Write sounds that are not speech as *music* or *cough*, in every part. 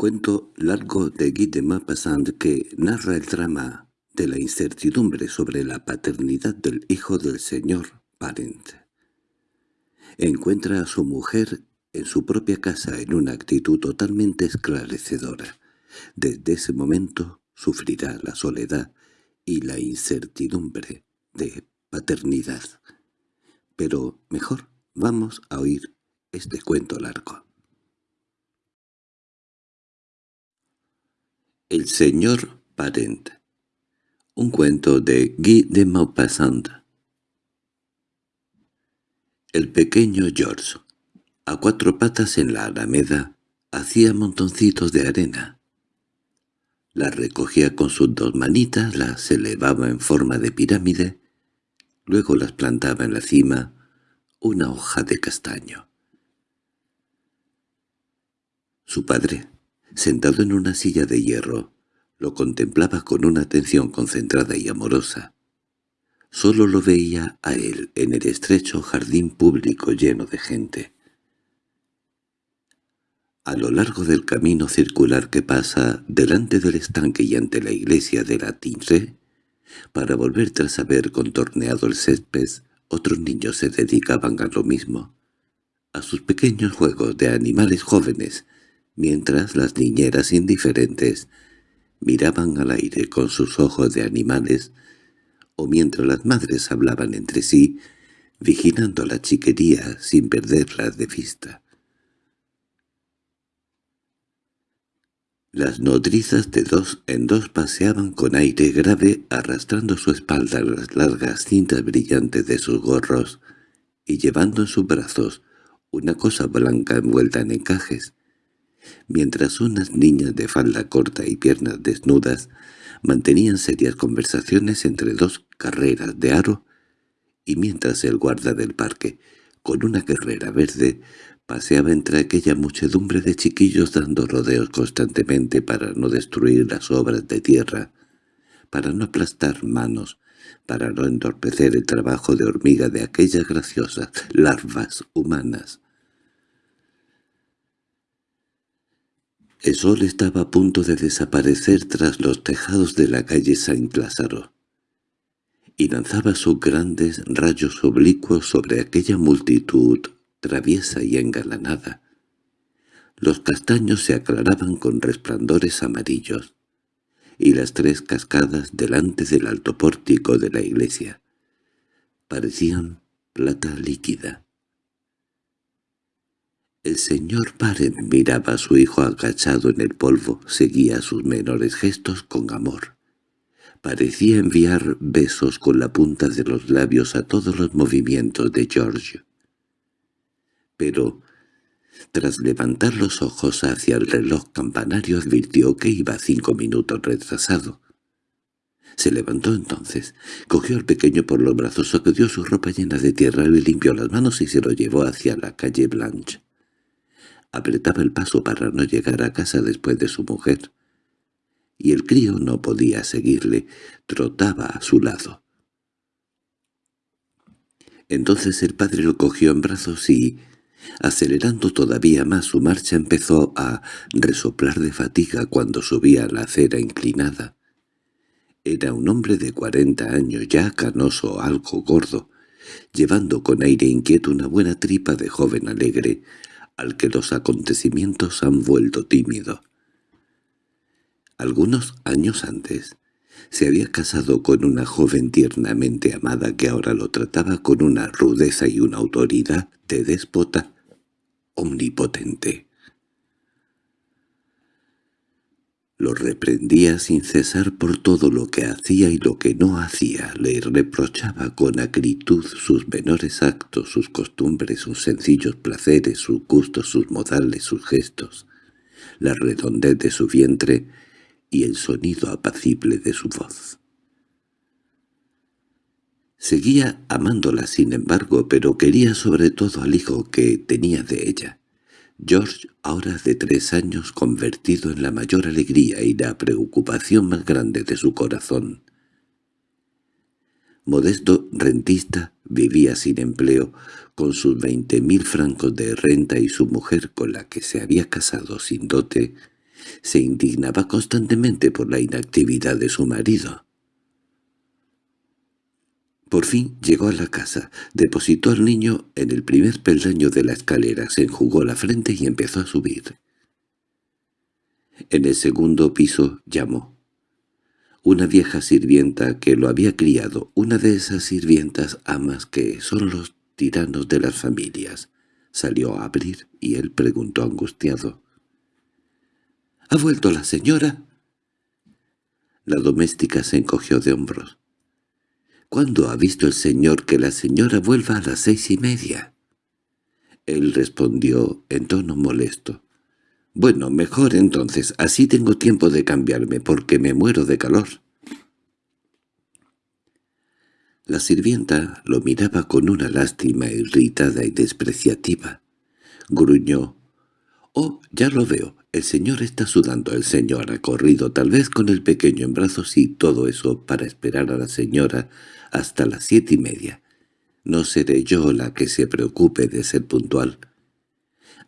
Cuento largo de Guy de Maupassant que narra el drama de la incertidumbre sobre la paternidad del hijo del señor Parent. Encuentra a su mujer en su propia casa en una actitud totalmente esclarecedora. Desde ese momento sufrirá la soledad y la incertidumbre de paternidad. Pero mejor vamos a oír este cuento largo. El señor Parent Un cuento de Guy de Maupassant El pequeño George, a cuatro patas en la alameda, hacía montoncitos de arena. Las recogía con sus dos manitas, las elevaba en forma de pirámide, luego las plantaba en la cima una hoja de castaño. Su padre, sentado en una silla de hierro, lo contemplaba con una atención concentrada y amorosa. Solo lo veía a él en el estrecho jardín público lleno de gente. A lo largo del camino circular que pasa delante del estanque y ante la iglesia de la Tinre, para volver tras haber contorneado el césped, otros niños se dedicaban a lo mismo, a sus pequeños juegos de animales jóvenes, mientras las niñeras indiferentes miraban al aire con sus ojos de animales, o mientras las madres hablaban entre sí, vigilando la chiquería sin perderla de vista. Las nodrizas de dos en dos paseaban con aire grave arrastrando su espalda las largas cintas brillantes de sus gorros y llevando en sus brazos una cosa blanca envuelta en encajes, mientras unas niñas de falda corta y piernas desnudas mantenían serias conversaciones entre dos carreras de aro, y mientras el guarda del parque, con una guerrera verde, paseaba entre aquella muchedumbre de chiquillos dando rodeos constantemente para no destruir las obras de tierra, para no aplastar manos, para no entorpecer el trabajo de hormiga de aquellas graciosas larvas humanas. El sol estaba a punto de desaparecer tras los tejados de la calle Saint-Lázaro, y lanzaba sus grandes rayos oblicuos sobre aquella multitud traviesa y engalanada. Los castaños se aclaraban con resplandores amarillos, y las tres cascadas delante del alto pórtico de la iglesia parecían plata líquida. El señor Parent miraba a su hijo agachado en el polvo, seguía sus menores gestos con amor. Parecía enviar besos con la punta de los labios a todos los movimientos de George. Pero, tras levantar los ojos hacia el reloj campanario advirtió que iba cinco minutos retrasado. Se levantó entonces, cogió al pequeño por los brazos, sacudió su ropa llena de tierra, le limpió las manos y se lo llevó hacia la calle Blanche. Apretaba el paso para no llegar a casa después de su mujer. Y el crío no podía seguirle, trotaba a su lado. Entonces el padre lo cogió en brazos y, acelerando todavía más su marcha, empezó a resoplar de fatiga cuando subía la acera inclinada. Era un hombre de cuarenta años, ya canoso, algo gordo, llevando con aire inquieto una buena tripa de joven alegre, al que los acontecimientos han vuelto tímido. Algunos años antes, se había casado con una joven tiernamente amada que ahora lo trataba con una rudeza y una autoridad de déspota omnipotente. Lo reprendía sin cesar por todo lo que hacía y lo que no hacía, le reprochaba con acritud sus menores actos, sus costumbres, sus sencillos placeres, sus gustos, sus modales, sus gestos, la redondez de su vientre y el sonido apacible de su voz. Seguía amándola sin embargo, pero quería sobre todo al hijo que tenía de ella. George, ahora de tres años, convertido en la mayor alegría y la preocupación más grande de su corazón. Modesto rentista vivía sin empleo, con sus veinte mil francos de renta y su mujer con la que se había casado sin dote, Se indignaba constantemente por la inactividad de su marido. Por fin llegó a la casa, depositó al niño en el primer peldaño de la escalera, se enjugó la frente y empezó a subir. En el segundo piso llamó. Una vieja sirvienta que lo había criado, una de esas sirvientas amas que son los tiranos de las familias, salió a abrir y él preguntó angustiado. —¿Ha vuelto la señora? La doméstica se encogió de hombros. —¿Cuándo ha visto el señor que la señora vuelva a las seis y media? Él respondió en tono molesto. —Bueno, mejor entonces, así tengo tiempo de cambiarme, porque me muero de calor. La sirvienta lo miraba con una lástima irritada y despreciativa. Gruñó. —Oh, ya lo veo. El señor está sudando. El señor ha corrido tal vez con el pequeño en brazos y todo eso para esperar a la señora hasta las siete y media. No seré yo la que se preocupe de ser puntual.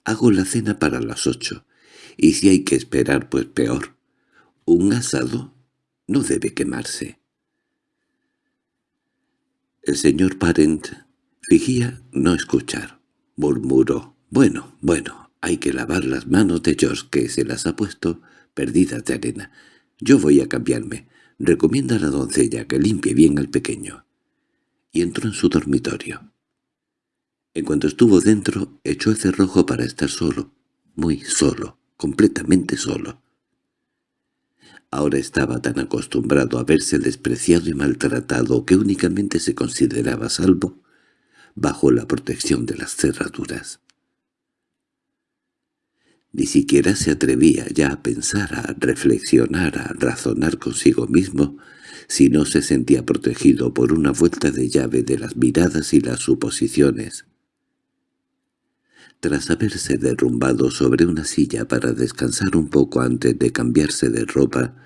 Hago la cena para las ocho, y si hay que esperar, pues peor. Un asado no debe quemarse. El señor Parent fingía no escuchar. Murmuró, «Bueno, bueno, hay que lavar las manos de George, que se las ha puesto perdidas de arena. Yo voy a cambiarme. Recomienda a la doncella que limpie bien al pequeño. Y entró en su dormitorio. En cuanto estuvo dentro, echó el cerrojo para estar solo, muy solo, completamente solo. Ahora estaba tan acostumbrado a verse despreciado y maltratado que únicamente se consideraba salvo bajo la protección de las cerraduras. Ni siquiera se atrevía ya a pensar, a reflexionar, a razonar consigo mismo, si no se sentía protegido por una vuelta de llave de las miradas y las suposiciones. Tras haberse derrumbado sobre una silla para descansar un poco antes de cambiarse de ropa,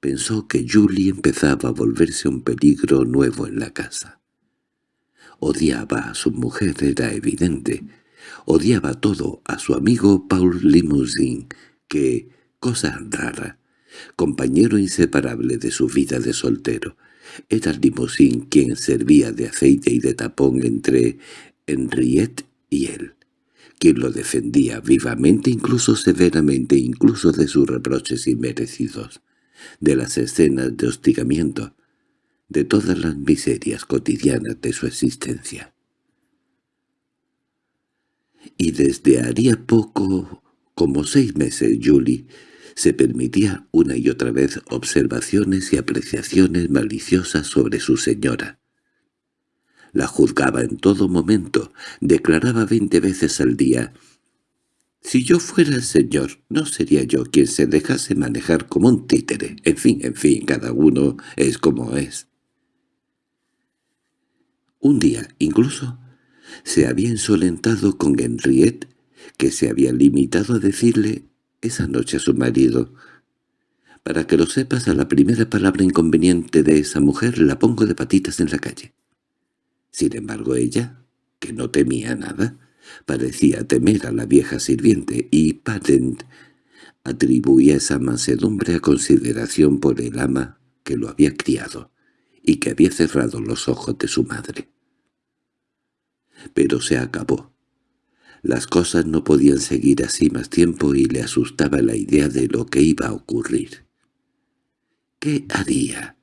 pensó que Julie empezaba a volverse un peligro nuevo en la casa. Odiaba a su mujer, era evidente, Odiaba todo a su amigo Paul Limousin, que, cosa rara, compañero inseparable de su vida de soltero, era Limousin quien servía de aceite y de tapón entre Henriette y él, quien lo defendía vivamente, incluso severamente, incluso de sus reproches inmerecidos, de las escenas de hostigamiento, de todas las miserias cotidianas de su existencia y desde haría poco, como seis meses, Julie se permitía una y otra vez observaciones y apreciaciones maliciosas sobre su señora. La juzgaba en todo momento, declaraba veinte veces al día «Si yo fuera el señor, no sería yo quien se dejase manejar como un títere. En fin, en fin, cada uno es como es». Un día, incluso, se había insolentado con Henriette, que se había limitado a decirle esa noche a su marido. «Para que lo sepas, a la primera palabra inconveniente de esa mujer la pongo de patitas en la calle». Sin embargo ella, que no temía nada, parecía temer a la vieja sirviente, y Patent atribuía esa mansedumbre a consideración por el ama que lo había criado y que había cerrado los ojos de su madre. Pero se acabó. Las cosas no podían seguir así más tiempo y le asustaba la idea de lo que iba a ocurrir. ¿Qué haría?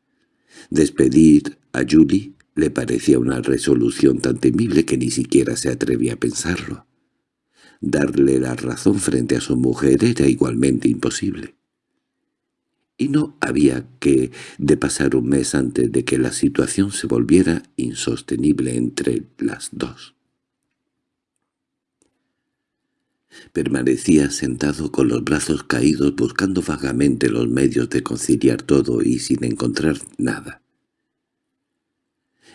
¿Despedir a Julie? Le parecía una resolución tan temible que ni siquiera se atrevía a pensarlo. Darle la razón frente a su mujer era igualmente imposible. Y no había que de pasar un mes antes de que la situación se volviera insostenible entre las dos. Permanecía sentado con los brazos caídos buscando vagamente los medios de conciliar todo y sin encontrar nada.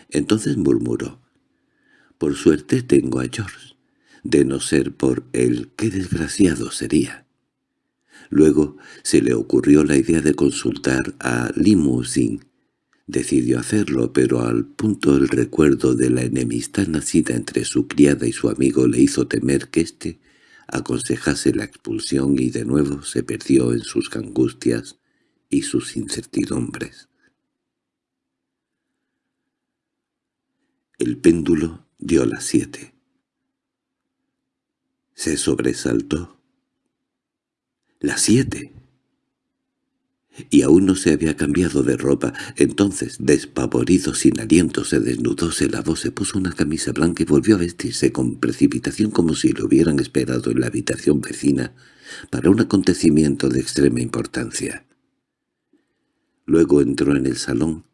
Entonces murmuró, «Por suerte tengo a George. De no ser por él, qué desgraciado sería». Luego se le ocurrió la idea de consultar a Limousin. Decidió hacerlo, pero al punto el recuerdo de la enemistad nacida entre su criada y su amigo le hizo temer que éste aconsejase la expulsión y de nuevo se perdió en sus angustias y sus incertidumbres. El péndulo dio las siete. Se sobresaltó. ¡Las siete! y aún no se había cambiado de ropa. Entonces, despavorido, sin aliento, se desnudó, se lavó, se puso una camisa blanca y volvió a vestirse con precipitación como si lo hubieran esperado en la habitación vecina para un acontecimiento de extrema importancia. Luego entró en el salón,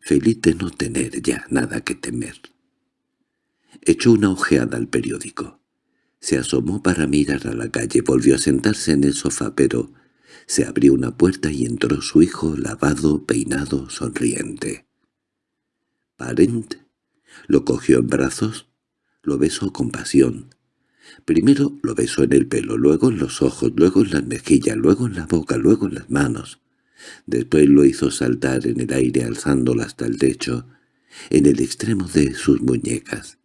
feliz de no tener ya nada que temer. Echó una ojeada al periódico. Se asomó para mirar a la calle, volvió a sentarse en el sofá, pero se abrió una puerta y entró su hijo lavado, peinado, sonriente. Parent lo cogió en brazos, lo besó con pasión. Primero lo besó en el pelo, luego en los ojos, luego en las mejillas, luego en la boca, luego en las manos. Después lo hizo saltar en el aire alzándola hasta el techo, en el extremo de sus muñecas.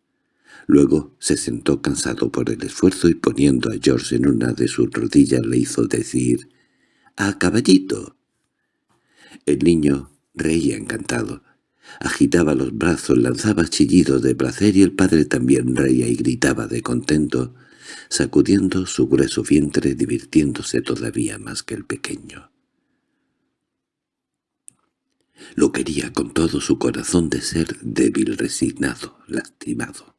Luego se sentó cansado por el esfuerzo y poniendo a George en una de sus rodillas le hizo decir —¡A caballito! El niño reía encantado. Agitaba los brazos, lanzaba chillidos de placer y el padre también reía y gritaba de contento, sacudiendo su grueso vientre, divirtiéndose todavía más que el pequeño. Lo quería con todo su corazón de ser débil, resignado, lastimado.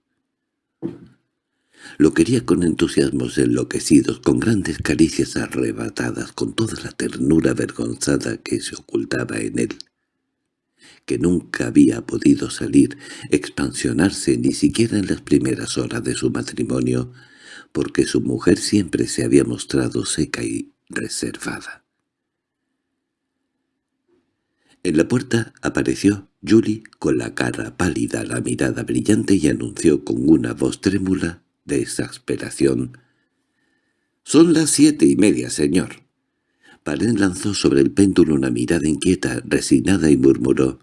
Lo quería con entusiasmos enloquecidos, con grandes caricias arrebatadas, con toda la ternura avergonzada que se ocultaba en él, que nunca había podido salir, expansionarse ni siquiera en las primeras horas de su matrimonio, porque su mujer siempre se había mostrado seca y reservada. En la puerta apareció Julie con la cara pálida, la mirada brillante y anunció con una voz trémula de exasperación. —Son las siete y media, señor. Paren lanzó sobre el péndulo una mirada inquieta, resignada y murmuró.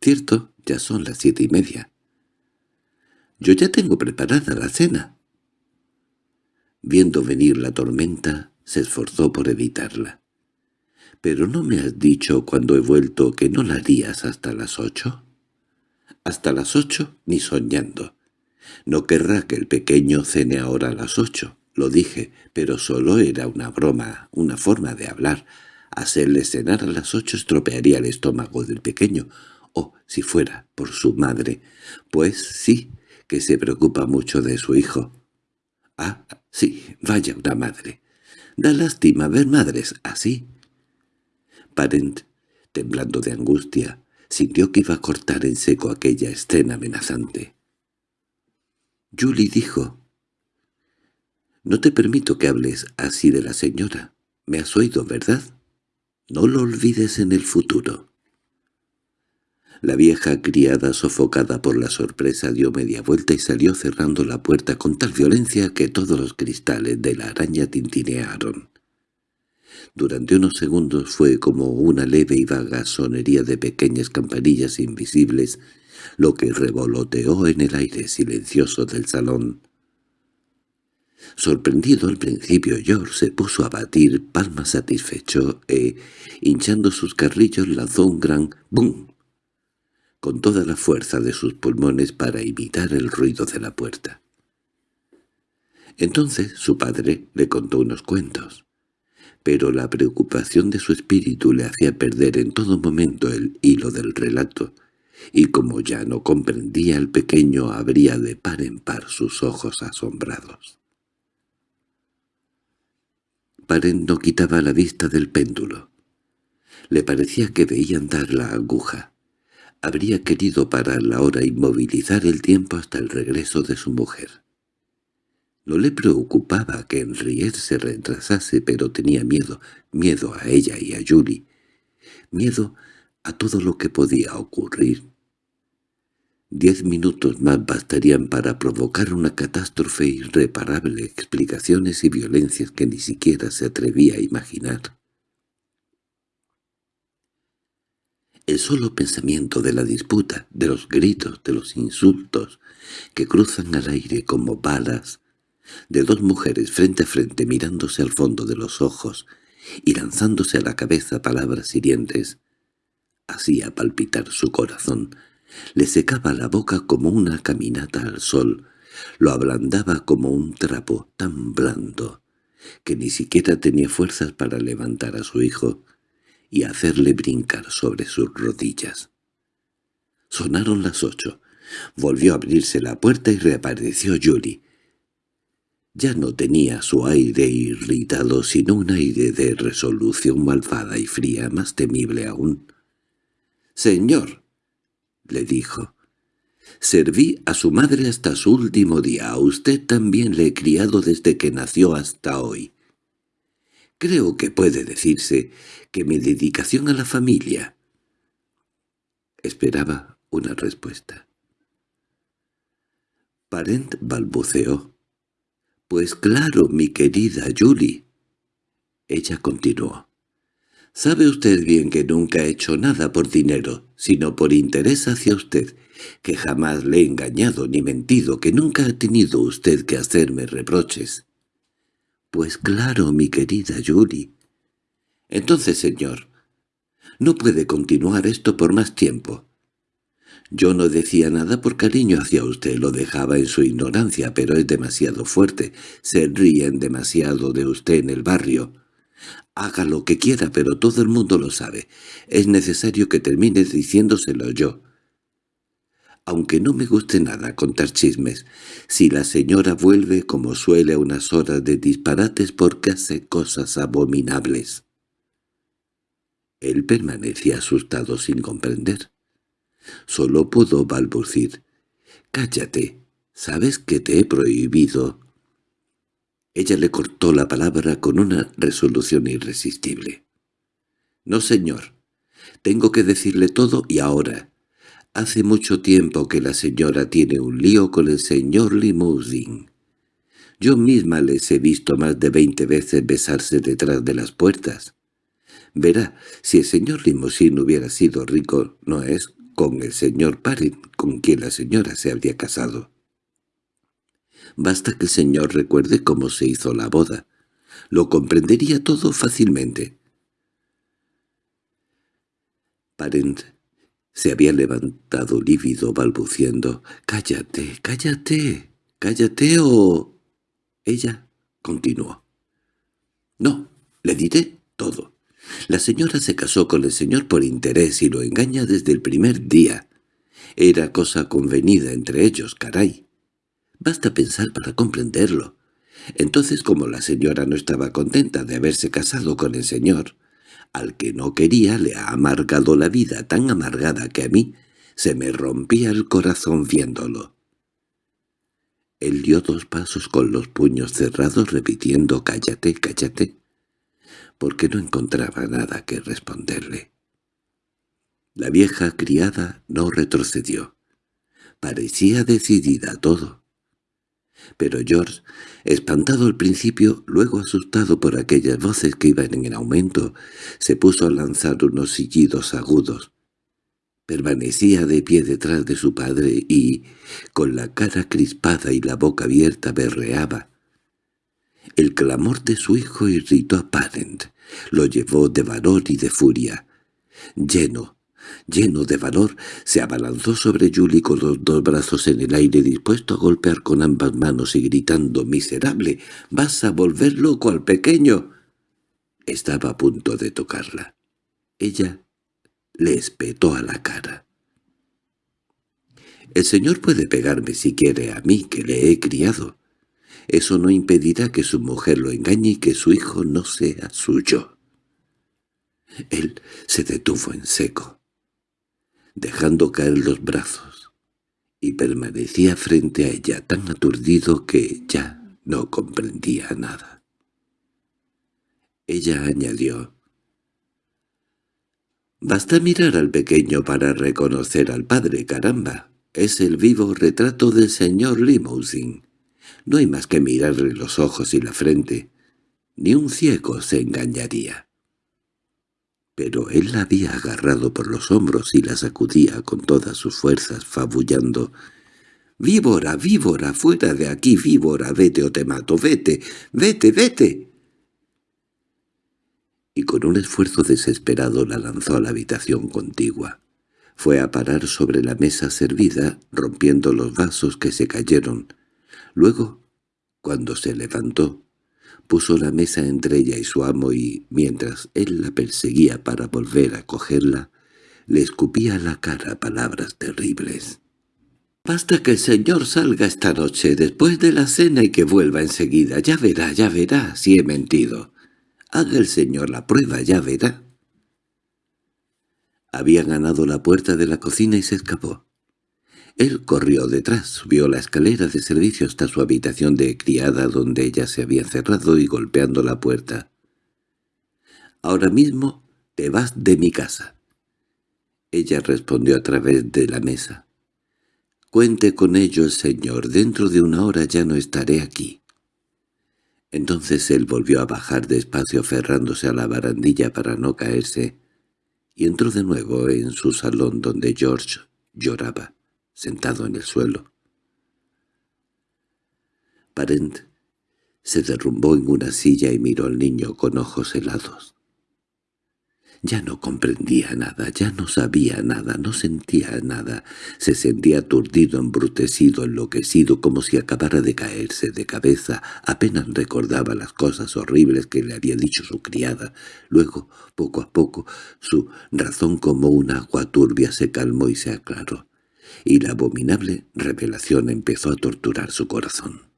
—Cierto, ya son las siete y media. —Yo ya tengo preparada la cena. Viendo venir la tormenta, se esforzó por evitarla. —¿Pero no me has dicho cuando he vuelto que no la harías hasta las ocho? —Hasta las ocho, ni soñando. No querrá que el pequeño cene ahora a las ocho, lo dije, pero solo era una broma, una forma de hablar. Hacerle cenar a las ocho estropearía el estómago del pequeño, o, si fuera, por su madre, pues sí, que se preocupa mucho de su hijo. Ah, sí, vaya una madre. Da lástima ver madres así. Parent, temblando de angustia, sintió que iba a cortar en seco aquella escena amenazante. Julie dijo, «No te permito que hables así de la señora. Me has oído, ¿verdad? No lo olvides en el futuro». La vieja criada, sofocada por la sorpresa, dio media vuelta y salió cerrando la puerta con tal violencia que todos los cristales de la araña tintinearon. Durante unos segundos fue como una leve y vaga sonería de pequeñas campanillas invisibles lo que revoloteó en el aire silencioso del salón. Sorprendido al principio, George se puso a batir palmas satisfecho e, hinchando sus carrillos, lanzó un gran «bum» con toda la fuerza de sus pulmones para imitar el ruido de la puerta. Entonces su padre le contó unos cuentos, pero la preocupación de su espíritu le hacía perder en todo momento el hilo del relato, y como ya no comprendía el pequeño abría de par en par sus ojos asombrados. Paren no quitaba la vista del péndulo. Le parecía que veía andar la aguja. Habría querido parar la hora y movilizar el tiempo hasta el regreso de su mujer. No le preocupaba que Henriette se retrasase, pero tenía miedo, miedo a ella y a Julie, miedo a todo lo que podía ocurrir. Diez minutos más bastarían para provocar una catástrofe irreparable, explicaciones y violencias que ni siquiera se atrevía a imaginar. El solo pensamiento de la disputa, de los gritos, de los insultos, que cruzan al aire como balas, de dos mujeres frente a frente mirándose al fondo de los ojos y lanzándose a la cabeza palabras hirientes, hacía palpitar su corazón, le secaba la boca como una caminata al sol, lo ablandaba como un trapo tan blando que ni siquiera tenía fuerzas para levantar a su hijo y hacerle brincar sobre sus rodillas. Sonaron las ocho. Volvió a abrirse la puerta y reapareció Julie. Ya no tenía su aire irritado, sino un aire de resolución malvada y fría, más temible aún. «Señor», le dijo, «serví a su madre hasta su último día. A usted también le he criado desde que nació hasta hoy. Creo que puede decirse que mi dedicación a la familia». Esperaba una respuesta. Parent balbuceó. «Pues claro, mi querida Julie». Ella continuó. «Sabe usted bien que nunca he hecho nada por dinero, sino por interés hacia usted, que jamás le he engañado ni mentido, que nunca ha tenido usted que hacerme reproches». «Pues claro, mi querida Julie». «Entonces, señor, no puede continuar esto por más tiempo. Yo no decía nada por cariño hacia usted, lo dejaba en su ignorancia, pero es demasiado fuerte. Se ríen demasiado de usted en el barrio. Haga lo que quiera, pero todo el mundo lo sabe. Es necesario que termine diciéndoselo yo. Aunque no me guste nada contar chismes, si la señora vuelve como suele a unas horas de disparates porque hace cosas abominables. Él permanecía asustado sin comprender. Solo pudo balbucir. «Cállate, ¿sabes que te he prohibido?» Ella le cortó la palabra con una resolución irresistible. «No, señor. Tengo que decirle todo y ahora. Hace mucho tiempo que la señora tiene un lío con el señor Limousin. Yo misma les he visto más de veinte veces besarse detrás de las puertas. Verá, si el señor Limousin hubiera sido rico, no es con el señor Parent, con quien la señora se habría casado. Basta que el señor recuerde cómo se hizo la boda. Lo comprendería todo fácilmente. Parent se había levantado lívido balbuciendo «¡Cállate, cállate, cállate o...» Ella continuó. «No, le diré todo. La señora se casó con el señor por interés y lo engaña desde el primer día. Era cosa convenida entre ellos, caray. Basta pensar para comprenderlo. Entonces, como la señora no estaba contenta de haberse casado con el señor, al que no quería le ha amargado la vida tan amargada que a mí se me rompía el corazón viéndolo. Él dio dos pasos con los puños cerrados repitiendo «cállate, cállate» porque no encontraba nada que responderle. La vieja criada no retrocedió. Parecía decidida a todo. Pero George, espantado al principio, luego asustado por aquellas voces que iban en aumento, se puso a lanzar unos sillidos agudos. Permanecía de pie detrás de su padre y, con la cara crispada y la boca abierta, berreaba. El clamor de su hijo irritó a Parent, lo llevó de valor y de furia. Lleno, lleno de valor, se abalanzó sobre Julie con los dos brazos en el aire dispuesto a golpear con ambas manos y gritando «¡Miserable! ¡Vas a volver loco al pequeño!» Estaba a punto de tocarla. Ella le espetó a la cara. «El señor puede pegarme si quiere a mí, que le he criado. Eso no impedirá que su mujer lo engañe y que su hijo no sea suyo. Él se detuvo en seco, dejando caer los brazos, y permanecía frente a ella tan aturdido que ya no comprendía nada. Ella añadió, «Basta mirar al pequeño para reconocer al padre, caramba. Es el vivo retrato del señor Limousin. No hay más que mirarle los ojos y la frente. Ni un ciego se engañaría. Pero él la había agarrado por los hombros y la sacudía con todas sus fuerzas, fabullando. —¡Víbora, víbora! ¡Fuera de aquí, víbora! ¡Vete o te mato! ¡Vete! ¡Vete, vete! Y con un esfuerzo desesperado la lanzó a la habitación contigua. Fue a parar sobre la mesa servida, rompiendo los vasos que se cayeron. Luego, cuando se levantó, puso la mesa entre ella y su amo y, mientras él la perseguía para volver a cogerla, le escupía a la cara palabras terribles. «Basta que el señor salga esta noche después de la cena y que vuelva enseguida. Ya verá, ya verá si he mentido. Haga el señor la prueba, ya verá». Había ganado la puerta de la cocina y se escapó. Él corrió detrás, subió la escalera de servicio hasta su habitación de criada donde ella se había cerrado y golpeando la puerta. «Ahora mismo te vas de mi casa». Ella respondió a través de la mesa. «Cuente con ello el señor, dentro de una hora ya no estaré aquí». Entonces él volvió a bajar despacio aferrándose a la barandilla para no caerse, y entró de nuevo en su salón donde George lloraba sentado en el suelo. Parent se derrumbó en una silla y miró al niño con ojos helados. Ya no comprendía nada, ya no sabía nada, no sentía nada. Se sentía aturdido, embrutecido, enloquecido, como si acabara de caerse de cabeza. Apenas recordaba las cosas horribles que le había dicho su criada. Luego, poco a poco, su razón como un agua turbia se calmó y se aclaró y la abominable revelación empezó a torturar su corazón.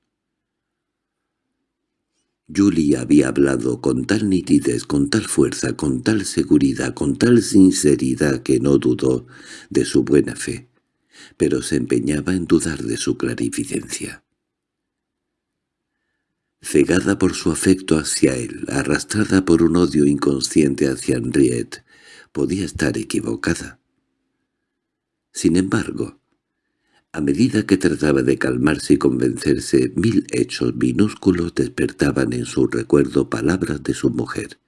Julie había hablado con tal nitidez, con tal fuerza, con tal seguridad, con tal sinceridad que no dudó de su buena fe, pero se empeñaba en dudar de su clarificencia. Cegada por su afecto hacia él, arrastrada por un odio inconsciente hacia Henriette, podía estar equivocada. Sin embargo, a medida que trataba de calmarse y convencerse, mil hechos minúsculos despertaban en su recuerdo palabras de su mujer,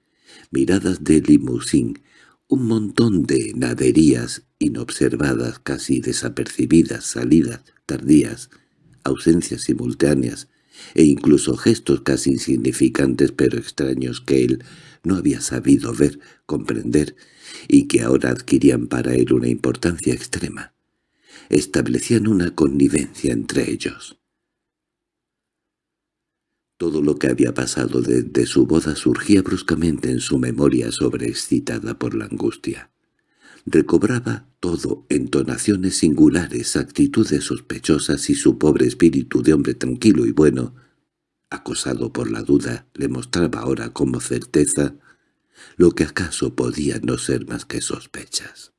miradas de limusín, un montón de naderías inobservadas, casi desapercibidas, salidas tardías, ausencias simultáneas, e incluso gestos casi insignificantes pero extraños que él no había sabido ver, comprender, y que ahora adquirían para él una importancia extrema. Establecían una connivencia entre ellos. Todo lo que había pasado desde su boda surgía bruscamente en su memoria sobreexcitada por la angustia. Recobraba todo entonaciones singulares, actitudes sospechosas y su pobre espíritu de hombre tranquilo y bueno, acosado por la duda, le mostraba ahora como certeza lo que acaso podía no ser más que sospechas.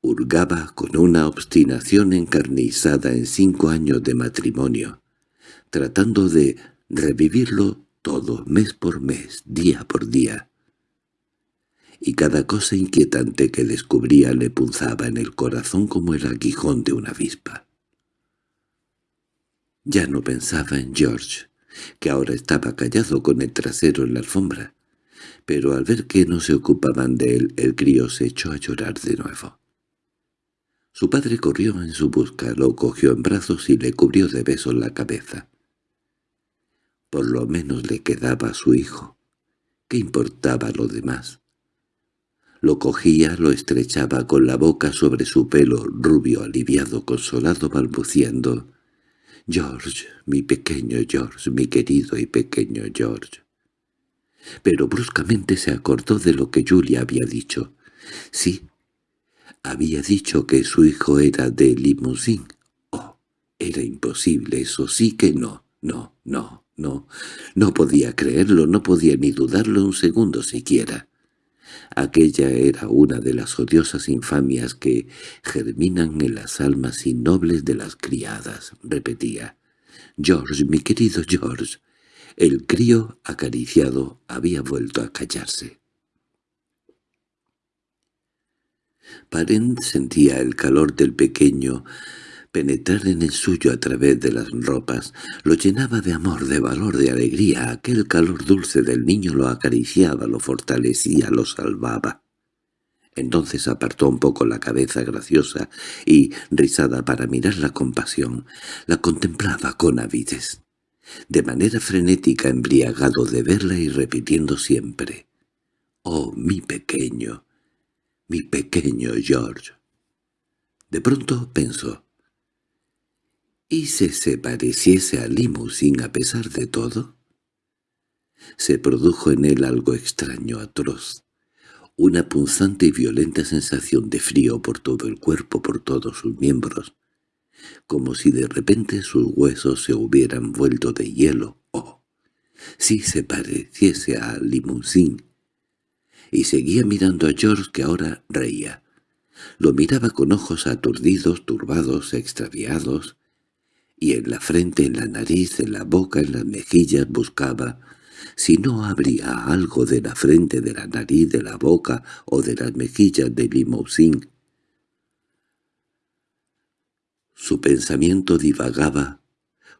Hurgaba con una obstinación encarnizada en cinco años de matrimonio, tratando de revivirlo todo mes por mes, día por día. Y cada cosa inquietante que descubría le punzaba en el corazón como el aguijón de una avispa. Ya no pensaba en George, que ahora estaba callado con el trasero en la alfombra, pero al ver que no se ocupaban de él, el crío se echó a llorar de nuevo. Su padre corrió en su busca, lo cogió en brazos y le cubrió de besos la cabeza. Por lo menos le quedaba a su hijo. ¿Qué importaba lo demás? Lo cogía, lo estrechaba con la boca sobre su pelo rubio aliviado, consolado, balbuciendo. «George, mi pequeño George, mi querido y pequeño George». Pero bruscamente se acordó de lo que Julia había dicho. Sí, había dicho que su hijo era de Limousin. Oh, era imposible, eso sí que no, no, no, no. No podía creerlo, no podía ni dudarlo un segundo siquiera. Aquella era una de las odiosas infamias que germinan en las almas innobles de las criadas, repetía. «George, mi querido George». El crío, acariciado, había vuelto a callarse. Parent sentía el calor del pequeño penetrar en el suyo a través de las ropas, lo llenaba de amor, de valor, de alegría. Aquel calor dulce del niño lo acariciaba, lo fortalecía, lo salvaba. Entonces apartó un poco la cabeza graciosa y, rizada para mirarla con pasión, la contemplaba con avidez. De manera frenética embriagado de verla y repitiendo siempre, «Oh, mi pequeño, mi pequeño George». De pronto pensó, ¿y si se pareciese a Limousin a pesar de todo? Se produjo en él algo extraño, atroz, una punzante y violenta sensación de frío por todo el cuerpo, por todos sus miembros, como si de repente sus huesos se hubieran vuelto de hielo, oh, si se pareciese a Limousin. Y seguía mirando a George que ahora reía. Lo miraba con ojos aturdidos, turbados, extraviados, y en la frente, en la nariz, en la boca, en las mejillas buscaba si no habría algo de la frente, de la nariz, de la boca o de las mejillas de Limousin. Su pensamiento divagaba,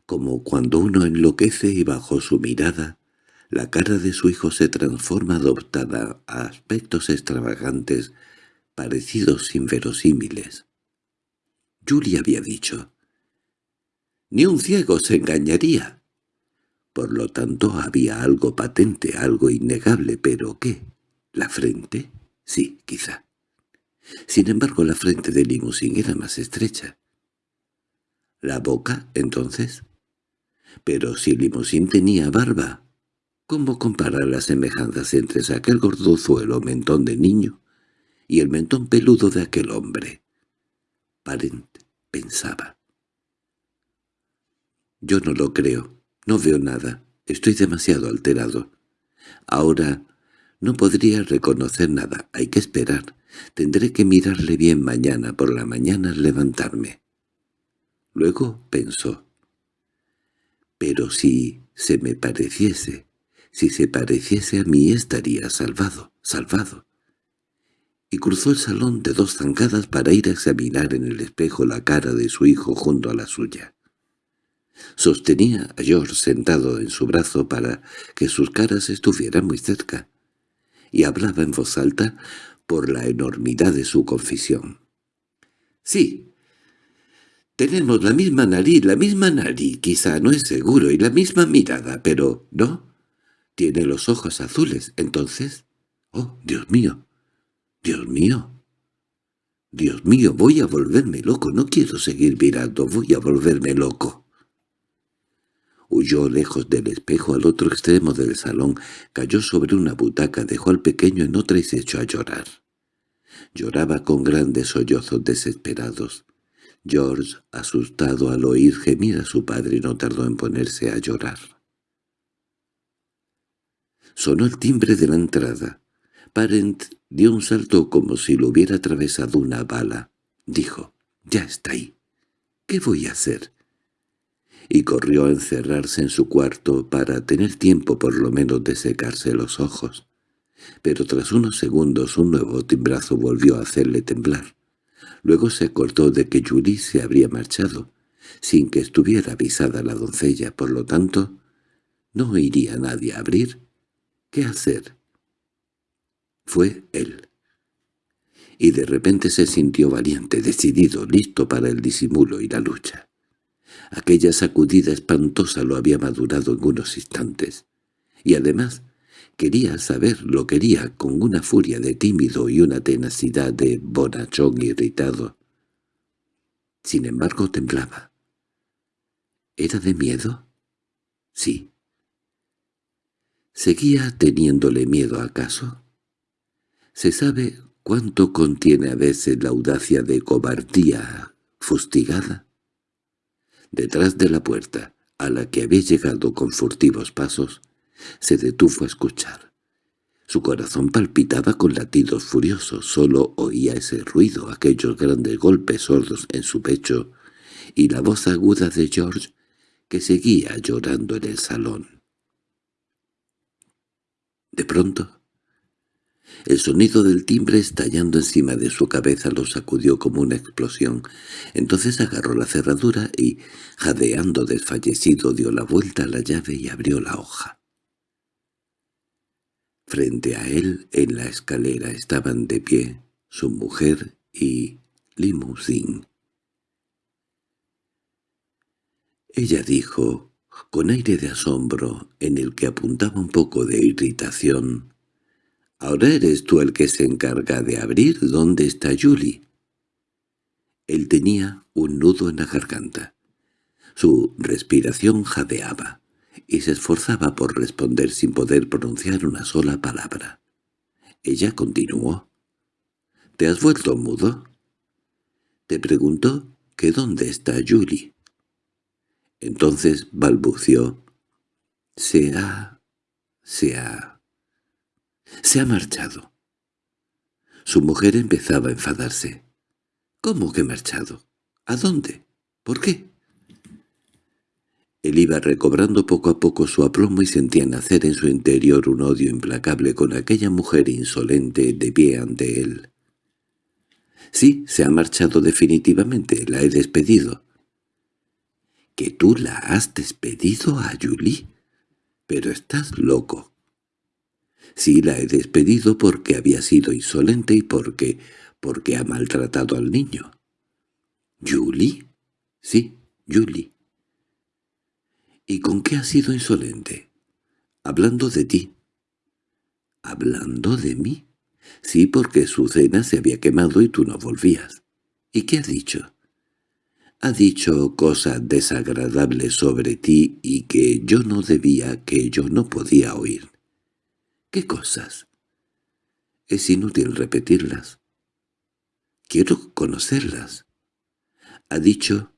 como cuando uno enloquece y bajo su mirada, la cara de su hijo se transforma adoptada a aspectos extravagantes, parecidos inverosímiles. Julie había dicho, «Ni un ciego se engañaría». Por lo tanto había algo patente, algo innegable, pero ¿qué? ¿La frente? Sí, quizá. Sin embargo, la frente de Limousin era más estrecha. ¿La boca, entonces? Pero si Limousin tenía barba, ¿cómo comparar las semejanzas entre aquel gordozuelo mentón de niño y el mentón peludo de aquel hombre? Parent pensaba. Yo no lo creo, no veo nada. Estoy demasiado alterado. Ahora no podría reconocer nada. Hay que esperar. Tendré que mirarle bien mañana por la mañana al levantarme. Luego pensó. Pero si se me pareciese, si se pareciese a mí estaría salvado, salvado. Y cruzó el salón de dos zancadas para ir a examinar en el espejo la cara de su hijo junto a la suya. Sostenía a George sentado en su brazo para que sus caras estuvieran muy cerca, y hablaba en voz alta por la enormidad de su confesión. «Sí, tenemos la misma nariz, la misma nariz, quizá no es seguro, y la misma mirada, pero no. Tiene los ojos azules, entonces... ¡Oh, Dios mío! ¡Dios mío! Dios mío, voy a volverme loco, no quiero seguir mirando, voy a volverme loco. Huyó lejos del espejo al otro extremo del salón, cayó sobre una butaca, dejó al pequeño en otra y se echó a llorar. Lloraba con grandes sollozos desesperados. George, asustado al oír gemir a su padre, no tardó en ponerse a llorar. Sonó el timbre de la entrada. Parent dio un salto como si lo hubiera atravesado una bala. Dijo, «Ya está ahí. ¿Qué voy a hacer?» Y corrió a encerrarse en su cuarto para tener tiempo por lo menos de secarse los ojos. Pero tras unos segundos un nuevo timbrazo volvió a hacerle temblar. Luego se acordó de que Yuri se habría marchado, sin que estuviera avisada la doncella, por lo tanto, no iría nadie a abrir. ¿Qué hacer? Fue él. Y de repente se sintió valiente, decidido, listo para el disimulo y la lucha. Aquella sacudida espantosa lo había madurado en unos instantes. Y además quería saber, lo quería con una furia de tímido y una tenacidad de bonachón irritado. Sin embargo temblaba. ¿Era de miedo? Sí. ¿Seguía teniéndole miedo acaso? ¿Se sabe cuánto contiene a veces la audacia de cobardía fustigada? Detrás de la puerta, a la que había llegado con furtivos pasos, se detuvo a escuchar. Su corazón palpitaba con latidos furiosos, solo oía ese ruido, aquellos grandes golpes sordos en su pecho, y la voz aguda de George, que seguía llorando en el salón. De pronto, el sonido del timbre estallando encima de su cabeza lo sacudió como una explosión. Entonces agarró la cerradura y, jadeando desfallecido, dio la vuelta a la llave y abrió la hoja. Frente a él, en la escalera, estaban de pie su mujer y Limousin. Ella dijo, con aire de asombro, en el que apuntaba un poco de irritación, «¿Ahora eres tú el que se encarga de abrir? ¿Dónde está Julie?» Él tenía un nudo en la garganta. Su respiración jadeaba, y se esforzaba por responder sin poder pronunciar una sola palabra. Ella continuó. —¿Te has vuelto mudo? Te preguntó que dónde está Julie. Entonces balbució. Se ha... se ha... se ha marchado. Su mujer empezaba a enfadarse. —¿Cómo que marchado? ¿A dónde? ¿Por qué? Él iba recobrando poco a poco su aplomo y sentía nacer en su interior un odio implacable con aquella mujer insolente de pie ante él. —Sí, se ha marchado definitivamente, la he despedido. —¿Que tú la has despedido a Julie? Pero estás loco. Sí, la he despedido porque había sido insolente y porque... porque ha maltratado al niño. —¿Julie? Sí, Julie. —¿Y con qué has sido insolente? —Hablando de ti. —¿Hablando de mí? Sí, porque su cena se había quemado y tú no volvías. ¿Y qué ha dicho? Ha dicho cosas desagradables sobre ti y que yo no debía, que yo no podía oír. ¿Qué cosas? Es inútil repetirlas. Quiero conocerlas. Ha dicho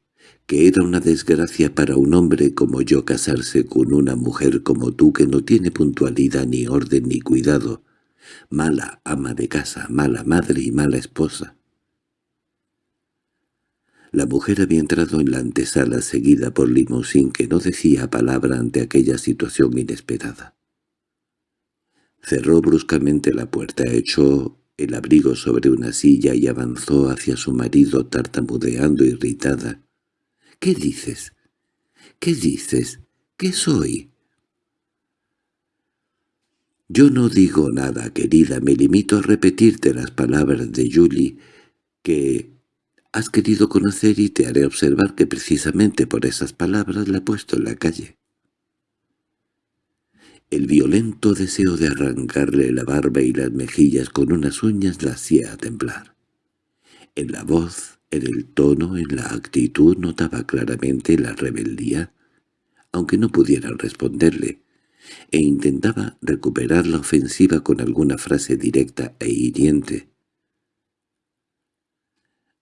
que era una desgracia para un hombre como yo casarse con una mujer como tú que no tiene puntualidad ni orden ni cuidado, mala ama de casa, mala madre y mala esposa. La mujer había entrado en la antesala seguida por Limousin que no decía palabra ante aquella situación inesperada. Cerró bruscamente la puerta, echó el abrigo sobre una silla y avanzó hacia su marido tartamudeando irritada. —¿Qué dices? ¿Qué dices? ¿Qué soy? Yo no digo nada, querida, me limito a repetirte las palabras de Julie, que has querido conocer y te haré observar que precisamente por esas palabras la he puesto en la calle. El violento deseo de arrancarle la barba y las mejillas con unas uñas la hacía temblar. En la voz en el tono, en la actitud, notaba claramente la rebeldía, aunque no pudiera responderle, e intentaba recuperar la ofensiva con alguna frase directa e hiriente.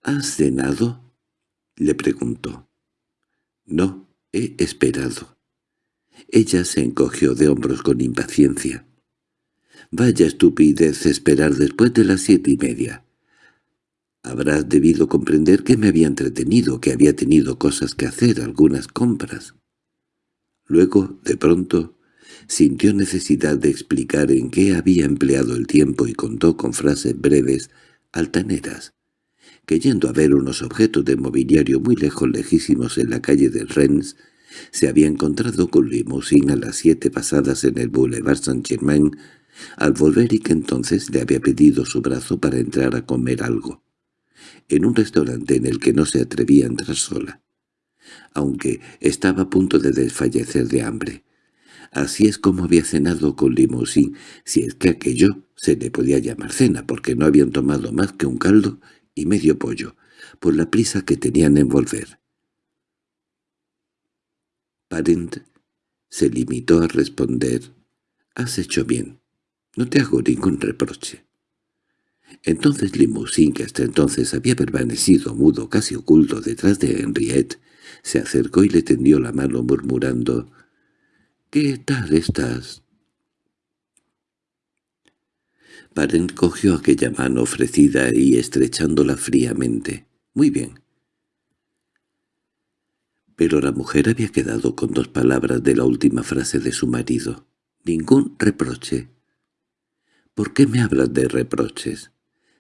—¿Has cenado? —le preguntó. —No, he esperado. Ella se encogió de hombros con impaciencia. —Vaya estupidez esperar después de las siete y media. Habrás debido comprender que me había entretenido, que había tenido cosas que hacer, algunas compras. Luego, de pronto, sintió necesidad de explicar en qué había empleado el tiempo y contó con frases breves, altaneras, que yendo a ver unos objetos de mobiliario muy lejos lejísimos en la calle de Rennes, se había encontrado con Limousin a las siete pasadas en el Boulevard Saint-Germain, al volver y que entonces le había pedido su brazo para entrar a comer algo en un restaurante en el que no se atrevía a entrar sola, aunque estaba a punto de desfallecer de hambre. Así es como había cenado con Limousin, si es que aquello se le podía llamar cena, porque no habían tomado más que un caldo y medio pollo, por la prisa que tenían en volver. Parent se limitó a responder, «Has hecho bien, no te hago ningún reproche». Entonces Limousin, que hasta entonces había permanecido mudo, casi oculto detrás de Henriette, se acercó y le tendió la mano murmurando «¿Qué tal estás?» Parent cogió aquella mano ofrecida y estrechándola fríamente. «Muy bien». Pero la mujer había quedado con dos palabras de la última frase de su marido. «Ningún reproche». «¿Por qué me hablas de reproches?»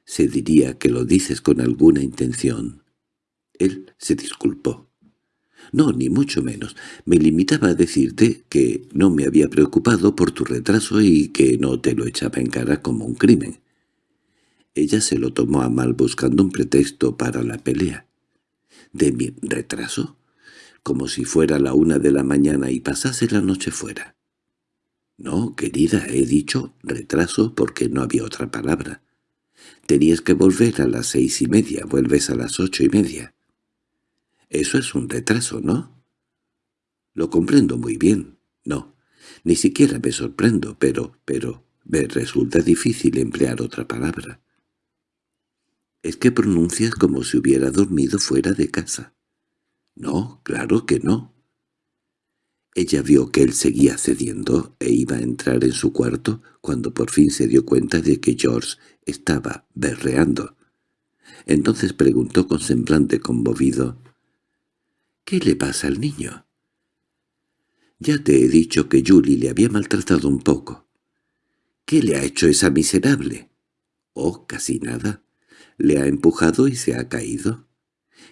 Se diría que lo dices con alguna intención. Él se disculpó. No, ni mucho menos. Me limitaba a decirte que no me había preocupado por tu retraso y que no te lo echaba en cara como un crimen. Ella se lo tomó a mal buscando un pretexto para la pelea. ¿De mi retraso? Como si fuera la una de la mañana y pasase la noche fuera. No, querida, he dicho retraso porque no había otra palabra. Tenías que volver a las seis y media, vuelves a las ocho y media. Eso es un retraso, ¿no? Lo comprendo muy bien. No, ni siquiera me sorprendo, pero, pero, me resulta difícil emplear otra palabra. Es que pronuncias como si hubiera dormido fuera de casa. No, claro que no. Ella vio que él seguía cediendo e iba a entrar en su cuarto cuando por fin se dio cuenta de que George estaba berreando. Entonces preguntó con semblante conmovido, «¿Qué le pasa al niño?» «Ya te he dicho que Julie le había maltratado un poco». «¿Qué le ha hecho esa miserable?» «Oh, casi nada. Le ha empujado y se ha caído».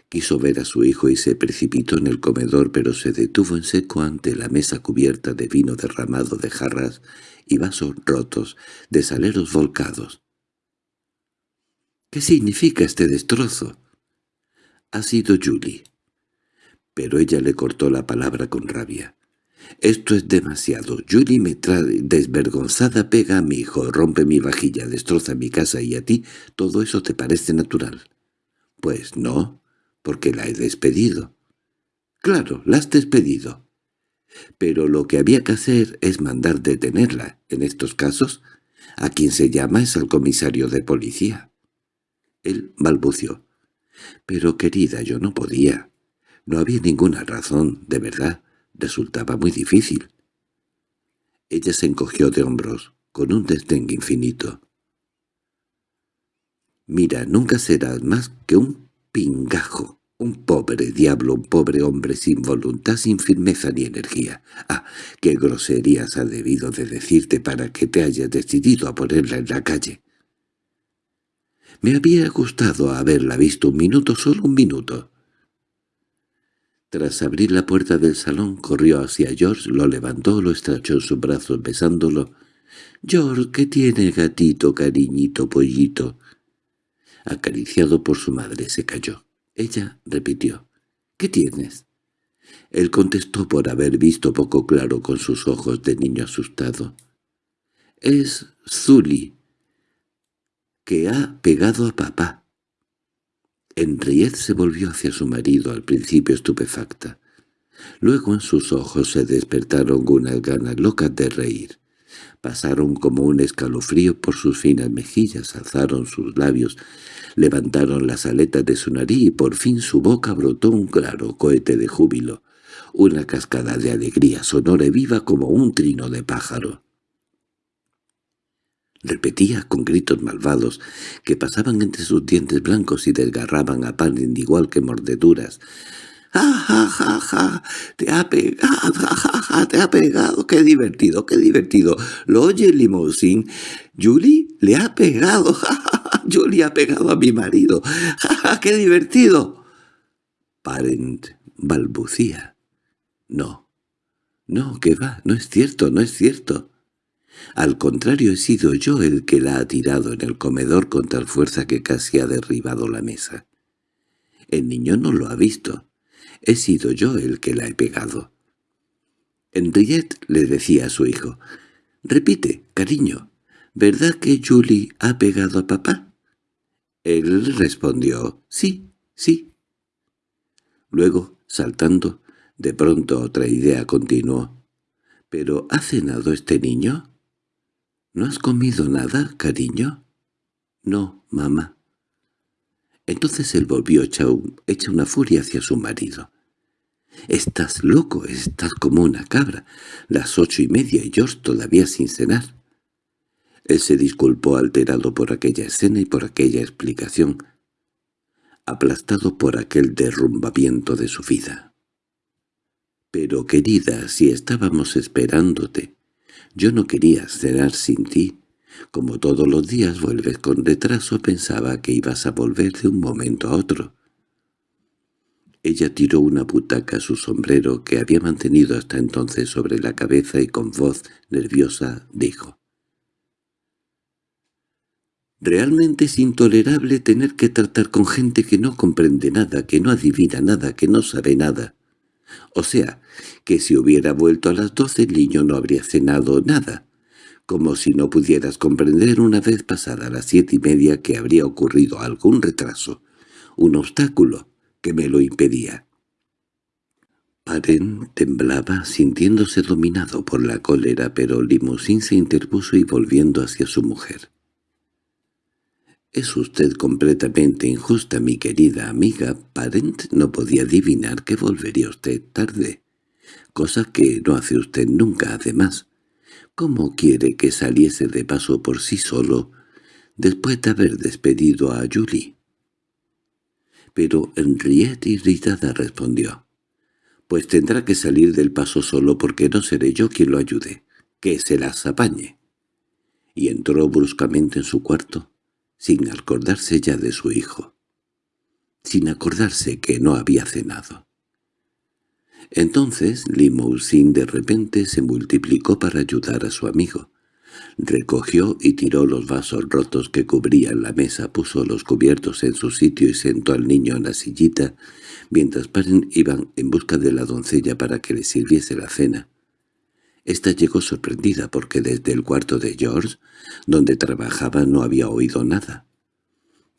Quiso ver a su hijo y se precipitó en el comedor, pero se detuvo en seco ante la mesa cubierta de vino derramado de jarras y vasos rotos, de saleros volcados. —¿Qué significa este destrozo? —Ha sido Julie. Pero ella le cortó la palabra con rabia. —Esto es demasiado. Julie me trae desvergonzada, pega a mi hijo, rompe mi vajilla, destroza mi casa y a ti todo eso te parece natural. —Pues no porque la he despedido. Claro, la has despedido. Pero lo que había que hacer es mandar detenerla. En estos casos, a quien se llama es al comisario de policía. Él balbució. Pero querida, yo no podía. No había ninguna razón, de verdad. Resultaba muy difícil. Ella se encogió de hombros, con un desdén infinito. «Mira, nunca serás más que un pingajo. Un pobre diablo, un pobre hombre sin voluntad, sin firmeza ni energía. Ah, qué groserías ha debido de decirte para que te hayas decidido a ponerla en la calle. Me había gustado haberla visto un minuto, solo un minuto. Tras abrir la puerta del salón, corrió hacia George, lo levantó, lo estrechó en sus brazos besándolo. «George, ¿qué tiene, gatito, cariñito, pollito?» Acariciado por su madre, se cayó. Ella repitió, «¿Qué tienes?» Él contestó por haber visto poco claro con sus ojos de niño asustado. «Es Zully, que ha pegado a papá». Henriette se volvió hacia su marido, al principio estupefacta. Luego en sus ojos se despertaron unas ganas locas de reír. Pasaron como un escalofrío por sus finas mejillas, alzaron sus labios, levantaron las aletas de su nariz y por fin su boca brotó un claro cohete de júbilo, una cascada de alegría sonora y viva como un trino de pájaro. Repetía con gritos malvados que pasaban entre sus dientes blancos y desgarraban a pan igual que mordeduras. ¡Ja, ja, ja, ja! ¡Te ha pegado! ¡Ja, ja, ja! ¡Te ha pegado! ¡Qué divertido, qué divertido! ¿Lo oye limousin? ¿Julie le ha pegado! *laughs* ¡Ja, ja, ja! ¡Julie ha pegado a mi marido! ¡Ja, ja! ¡Qué divertido! Parent balbucía. No, no, que va, no es cierto, no es cierto. Al contrario, he sido yo el que la ha tirado en el comedor con tal fuerza que casi ha derribado la mesa. El niño no lo ha visto. He sido yo el que la he pegado. Henriette le decía a su hijo, «Repite, cariño, ¿verdad que Julie ha pegado a papá?» Él respondió, «Sí, sí». Luego, saltando, de pronto otra idea continuó, «¿Pero ha cenado este niño?» «¿No has comido nada, cariño?» «No, mamá». Entonces él volvió hecha, una furia hacia su marido. «Estás loco, estás como una cabra. Las ocho y media y George todavía sin cenar». Él se disculpó alterado por aquella escena y por aquella explicación, aplastado por aquel derrumbamiento de su vida. «Pero, querida, si estábamos esperándote, yo no quería cenar sin ti. Como todos los días vuelves con retraso, pensaba que ibas a volver de un momento a otro». Ella tiró una butaca a su sombrero que había mantenido hasta entonces sobre la cabeza y con voz nerviosa dijo. Realmente es intolerable tener que tratar con gente que no comprende nada, que no adivina nada, que no sabe nada. O sea, que si hubiera vuelto a las doce el niño no habría cenado nada, como si no pudieras comprender una vez pasada las siete y media que habría ocurrido algún retraso, un obstáculo que me lo impedía. Paren temblaba sintiéndose dominado por la cólera, pero Limousin se interpuso y volviendo hacia su mujer. «Es usted completamente injusta, mi querida amiga. Parent no podía adivinar que volvería usted tarde, cosa que no hace usted nunca además. ¿Cómo quiere que saliese de paso por sí solo después de haber despedido a Julie?» Pero Henriette irritada respondió. «Pues tendrá que salir del paso solo porque no seré yo quien lo ayude. Que se las apañe». Y entró bruscamente en su cuarto sin acordarse ya de su hijo, sin acordarse que no había cenado. Entonces Limousin de repente se multiplicó para ayudar a su amigo. Recogió y tiró los vasos rotos que cubrían la mesa, puso los cubiertos en su sitio y sentó al niño en la sillita, mientras Paren iban en busca de la doncella para que le sirviese la cena. Esta llegó sorprendida porque desde el cuarto de George, donde trabajaba, no había oído nada.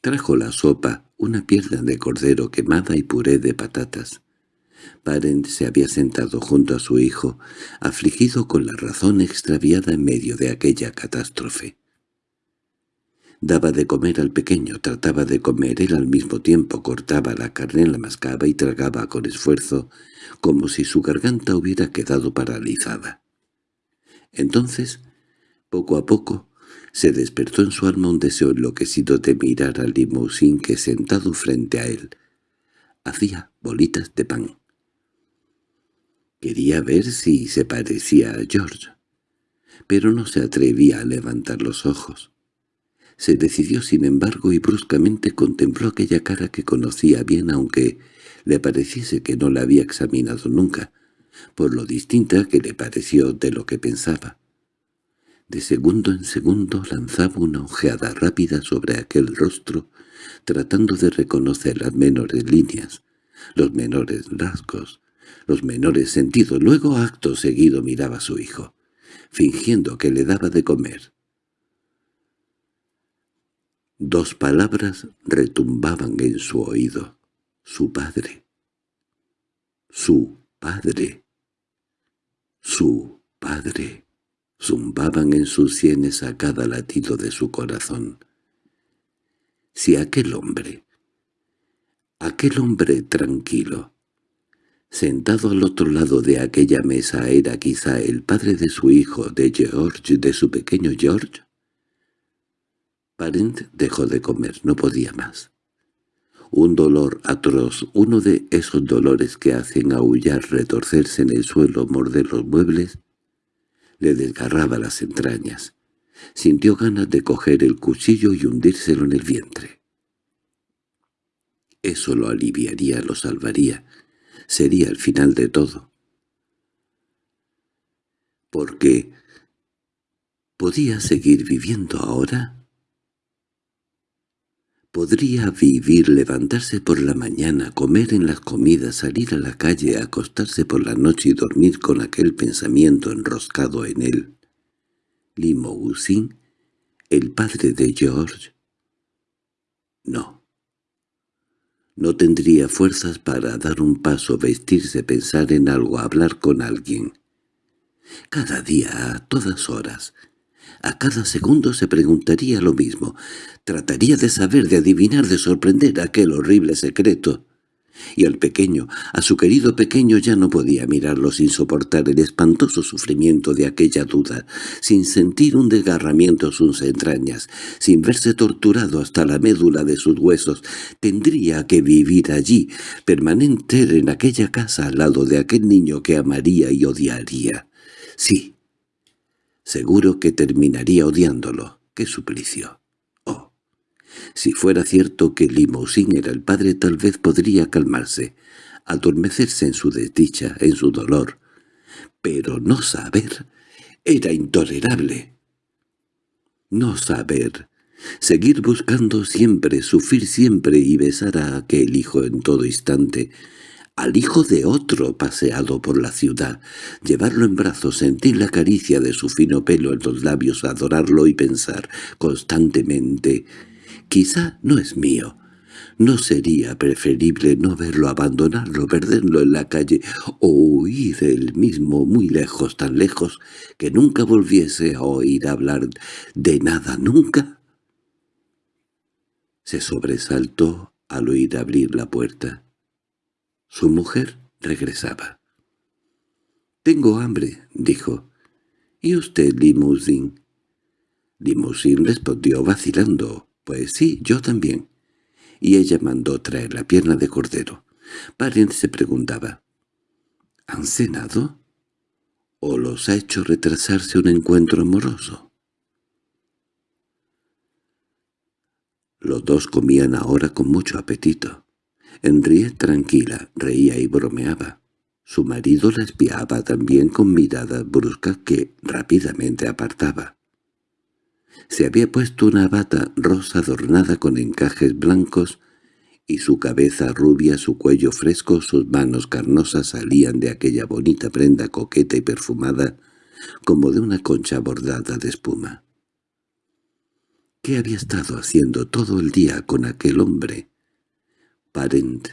Trajo la sopa, una pierna de cordero quemada y puré de patatas. Parent se había sentado junto a su hijo, afligido con la razón extraviada en medio de aquella catástrofe. Daba de comer al pequeño, trataba de comer él al mismo tiempo, cortaba la carne, la mascaba y tragaba con esfuerzo, como si su garganta hubiera quedado paralizada. Entonces, poco a poco, se despertó en su alma un deseo enloquecido de mirar al limousin que sentado frente a él hacía bolitas de pan. Quería ver si se parecía a George, pero no se atrevía a levantar los ojos. Se decidió sin embargo y bruscamente contempló aquella cara que conocía bien aunque le pareciese que no la había examinado nunca, por lo distinta que le pareció de lo que pensaba. De segundo en segundo lanzaba una ojeada rápida sobre aquel rostro, tratando de reconocer las menores líneas, los menores rasgos, los menores sentidos. Luego acto seguido miraba a su hijo, fingiendo que le daba de comer. Dos palabras retumbaban en su oído. Su padre. Su padre. Su padre. Zumbaban en sus sienes a cada latido de su corazón. Si aquel hombre, aquel hombre tranquilo, sentado al otro lado de aquella mesa era quizá el padre de su hijo, de George, de su pequeño George, Parent dejó de comer, no podía más. Un dolor atroz, uno de esos dolores que hacen aullar, retorcerse en el suelo, morder los muebles, le desgarraba las entrañas. Sintió ganas de coger el cuchillo y hundírselo en el vientre. Eso lo aliviaría, lo salvaría. Sería el final de todo. Porque ¿podía seguir viviendo ahora? Podría vivir, levantarse por la mañana, comer en las comidas, salir a la calle, acostarse por la noche y dormir con aquel pensamiento enroscado en él. Limousin, el padre de George. No. No tendría fuerzas para dar un paso, vestirse, pensar en algo, hablar con alguien. Cada día, a todas horas, a cada segundo se preguntaría lo mismo. Trataría de saber, de adivinar, de sorprender aquel horrible secreto. Y al pequeño, a su querido pequeño ya no podía mirarlo sin soportar el espantoso sufrimiento de aquella duda, sin sentir un desgarramiento en sus entrañas, sin verse torturado hasta la médula de sus huesos. Tendría que vivir allí, permanente en aquella casa al lado de aquel niño que amaría y odiaría. Sí, Seguro que terminaría odiándolo. ¡Qué suplicio! Si fuera cierto que Limousin era el padre tal vez podría calmarse, adormecerse en su desdicha, en su dolor. Pero no saber era intolerable. No saber, Seguir buscando siempre, sufrir siempre y besar a aquel hijo en todo instante, al hijo de otro paseado por la ciudad, llevarlo en brazos, sentir la caricia de su fino pelo en los labios, adorarlo y pensar constantemente, «Quizá no es mío». ¿No sería preferible no verlo abandonarlo, perderlo en la calle o huir él mismo muy lejos, tan lejos, que nunca volviese a oír hablar de nada nunca? Se sobresaltó al oír abrir la puerta. Su mujer regresaba. «Tengo hambre», dijo. «¿Y usted, Limousin?» Limousin respondió vacilando. «Pues sí, yo también». Y ella mandó traer la pierna de cordero. Parent se preguntaba. ¿Han cenado? ¿O los ha hecho retrasarse un encuentro amoroso? Los dos comían ahora con mucho apetito. Henriette tranquila, reía y bromeaba. Su marido la espiaba también con miradas bruscas que rápidamente apartaba. Se había puesto una bata rosa adornada con encajes blancos y su cabeza rubia, su cuello fresco, sus manos carnosas salían de aquella bonita prenda coqueta y perfumada como de una concha bordada de espuma. ¿Qué había estado haciendo todo el día con aquel hombre? Parent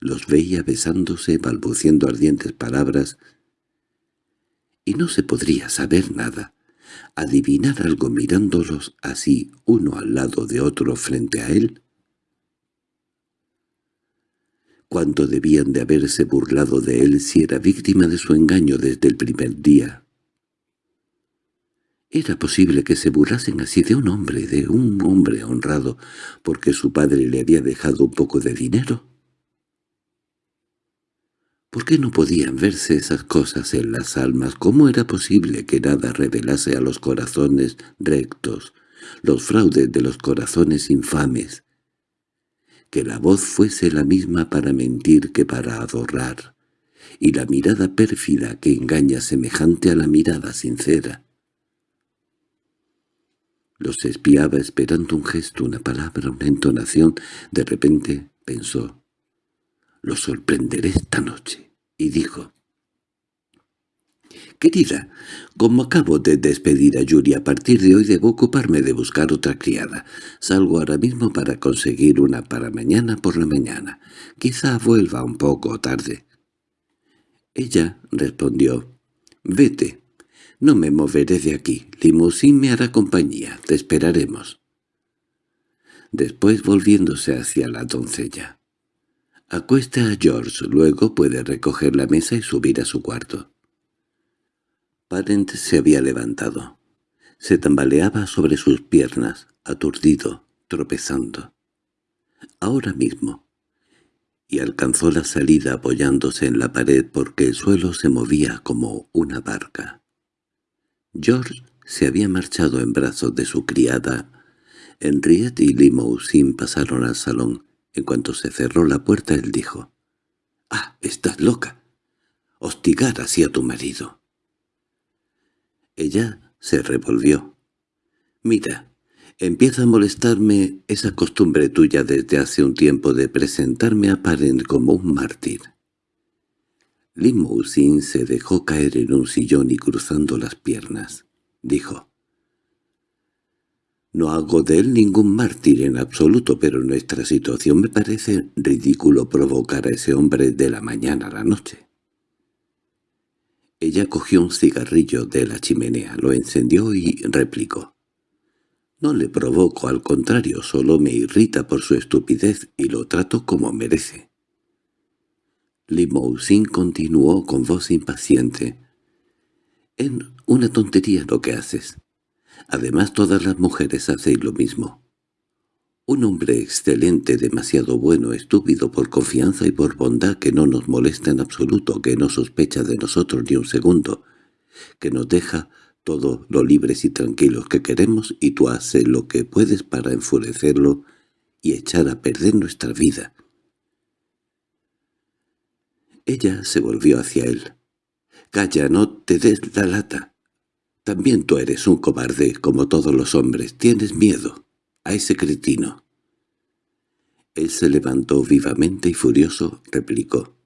los veía besándose, balbuciendo ardientes palabras, y no se podría saber nada, adivinar algo mirándolos así uno al lado de otro frente a él. ¿Cuánto debían de haberse burlado de él si era víctima de su engaño desde el primer día? ¿Era posible que se burlasen así de un hombre, de un hombre honrado, porque su padre le había dejado un poco de dinero? ¿Por qué no podían verse esas cosas en las almas? ¿Cómo era posible que nada revelase a los corazones rectos, los fraudes de los corazones infames? Que la voz fuese la misma para mentir que para adorar, y la mirada pérfida que engaña semejante a la mirada sincera. Los espiaba esperando un gesto, una palabra, una entonación. De repente pensó, «Lo sorprenderé esta noche», y dijo, «Querida, como acabo de despedir a Yuri, a partir de hoy debo ocuparme de buscar otra criada. Salgo ahora mismo para conseguir una para mañana por la mañana. Quizá vuelva un poco tarde». Ella respondió, «Vete, no me moveré de aquí. Limousin me hará compañía. Te esperaremos». Después volviéndose hacia la doncella. Acuesta a George, luego puede recoger la mesa y subir a su cuarto. Parent se había levantado. Se tambaleaba sobre sus piernas, aturdido, tropezando. Ahora mismo. Y alcanzó la salida apoyándose en la pared porque el suelo se movía como una barca. George se había marchado en brazos de su criada. Henriette y Limousin pasaron al salón. En cuanto se cerró la puerta él dijo, «¡Ah, estás loca! Hostigar así a tu marido». Ella se revolvió. «Mira, empieza a molestarme esa costumbre tuya desde hace un tiempo de presentarme a Parent como un mártir». Limousin se dejó caer en un sillón y cruzando las piernas, dijo, no hago de él ningún mártir en absoluto, pero nuestra situación me parece ridículo provocar a ese hombre de la mañana a la noche. Ella cogió un cigarrillo de la chimenea, lo encendió y replicó. No le provoco, al contrario, solo me irrita por su estupidez y lo trato como merece. Limousin continuó con voz impaciente. «En una tontería lo que haces. Además todas las mujeres hacen lo mismo. Un hombre excelente, demasiado bueno, estúpido por confianza y por bondad que no nos molesta en absoluto, que no sospecha de nosotros ni un segundo, que nos deja todo lo libres y tranquilos que queremos y tú haces lo que puedes para enfurecerlo y echar a perder nuestra vida. Ella se volvió hacia él. «Calla, no te des la lata. También tú eres un cobarde, como todos los hombres. Tienes miedo. a ese cretino. Él se levantó vivamente y furioso replicó.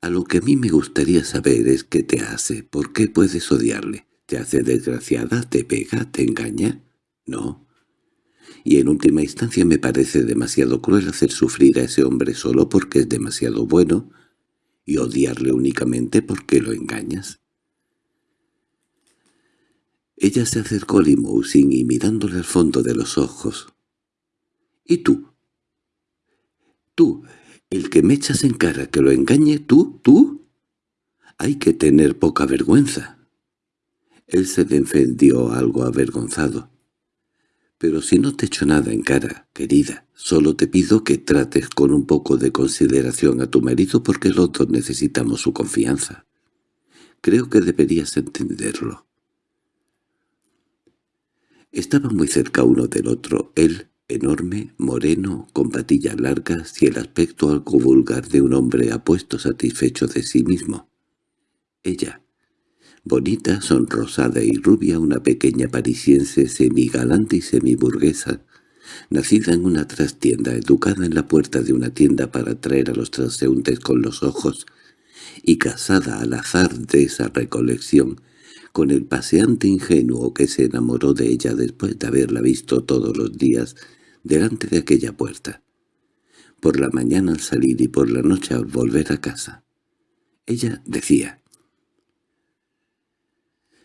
A lo que a mí me gustaría saber es qué te hace, por qué puedes odiarle. ¿Te hace desgraciada? ¿Te pega? ¿Te engaña? No. Y en última instancia me parece demasiado cruel hacer sufrir a ese hombre solo porque es demasiado bueno y odiarle únicamente porque lo engañas. Ella se acercó a Limousin y mirándole al fondo de los ojos. —¿Y tú? Tú, el que me echas en cara que lo engañe, tú, tú. Hay que tener poca vergüenza. Él se defendió algo avergonzado. Pero si no te echo nada en cara, querida, solo te pido que trates con un poco de consideración a tu marido porque los dos necesitamos su confianza. Creo que deberías entenderlo. Estaban muy cerca uno del otro, él, enorme, moreno, con patillas largas y el aspecto algo vulgar de un hombre apuesto satisfecho de sí mismo. Ella, bonita, sonrosada y rubia, una pequeña parisiense semigalante y semiburguesa, nacida en una trastienda, educada en la puerta de una tienda para atraer a los transeúntes con los ojos, y casada al azar de esa recolección, con el paseante ingenuo que se enamoró de ella después de haberla visto todos los días delante de aquella puerta, por la mañana al salir y por la noche al volver a casa. Ella decía,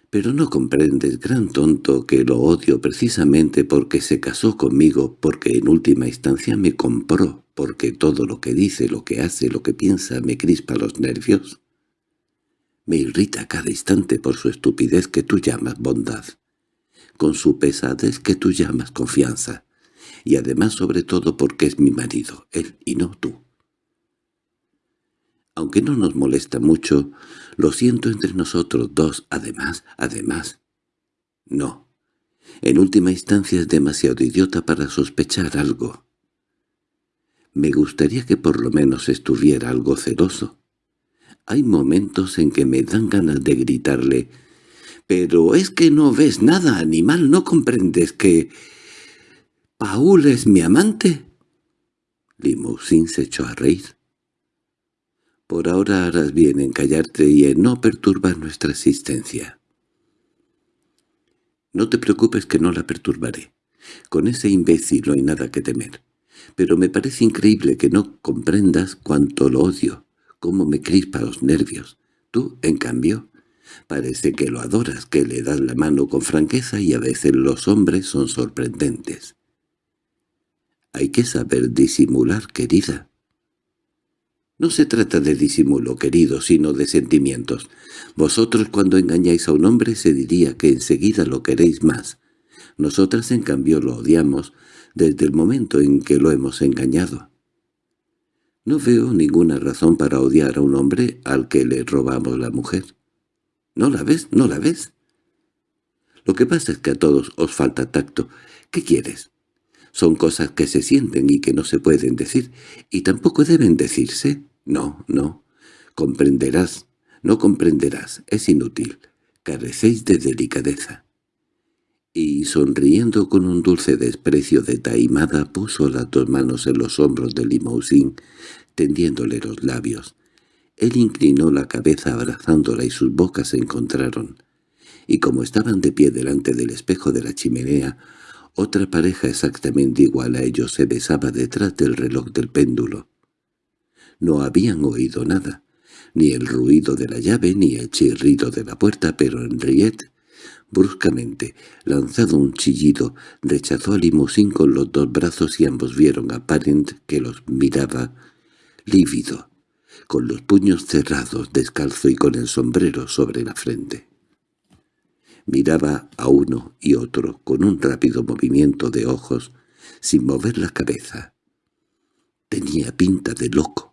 «Pero no comprendes, gran tonto, que lo odio precisamente porque se casó conmigo, porque en última instancia me compró, porque todo lo que dice, lo que hace, lo que piensa me crispa los nervios». Me irrita cada instante por su estupidez que tú llamas bondad, con su pesadez que tú llamas confianza, y además sobre todo porque es mi marido, él y no tú. Aunque no nos molesta mucho, lo siento entre nosotros dos, además, además. No. En última instancia es demasiado idiota para sospechar algo. Me gustaría que por lo menos estuviera algo celoso. Hay momentos en que me dan ganas de gritarle, «¡Pero es que no ves nada, animal! ¿No comprendes que... Paul es mi amante?» Limousin se echó a reír. «Por ahora harás bien en callarte y en no perturbar nuestra existencia». «No te preocupes que no la perturbaré. Con ese imbécil no hay nada que temer. Pero me parece increíble que no comprendas cuánto lo odio cómo me crispa los nervios. Tú, en cambio, parece que lo adoras, que le das la mano con franqueza y a veces los hombres son sorprendentes. Hay que saber disimular, querida. No se trata de disimulo, querido, sino de sentimientos. Vosotros cuando engañáis a un hombre se diría que enseguida lo queréis más. Nosotras en cambio lo odiamos desde el momento en que lo hemos engañado. No veo ninguna razón para odiar a un hombre al que le robamos la mujer. ¿No la ves? ¿No la ves? Lo que pasa es que a todos os falta tacto. ¿Qué quieres? Son cosas que se sienten y que no se pueden decir, y tampoco deben decirse. No, no. Comprenderás, no comprenderás, es inútil. Carecéis de delicadeza y sonriendo con un dulce desprecio de taimada puso las dos manos en los hombros de Limousin, tendiéndole los labios. Él inclinó la cabeza abrazándola y sus bocas se encontraron, y como estaban de pie delante del espejo de la chimenea, otra pareja exactamente igual a ellos se besaba detrás del reloj del péndulo. No habían oído nada, ni el ruido de la llave ni el chirrido de la puerta, pero Henriette Bruscamente, lanzado un chillido, rechazó a Limousin con los dos brazos y ambos vieron a Parent que los miraba, lívido, con los puños cerrados, descalzo y con el sombrero sobre la frente. Miraba a uno y otro con un rápido movimiento de ojos, sin mover la cabeza. Tenía pinta de loco.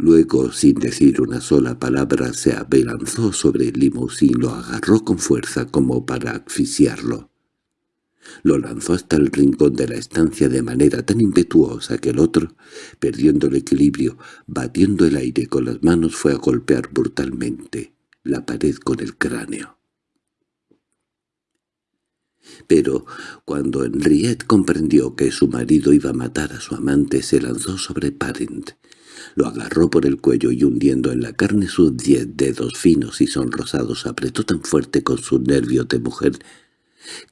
Luego, sin decir una sola palabra, se abelanzó sobre el limosín, lo agarró con fuerza como para asfixiarlo. Lo lanzó hasta el rincón de la estancia de manera tan impetuosa que el otro, perdiendo el equilibrio, batiendo el aire con las manos, fue a golpear brutalmente la pared con el cráneo. Pero cuando Henriette comprendió que su marido iba a matar a su amante, se lanzó sobre Parent. Lo agarró por el cuello y hundiendo en la carne sus diez dedos finos y sonrosados apretó tan fuerte con sus nervios de mujer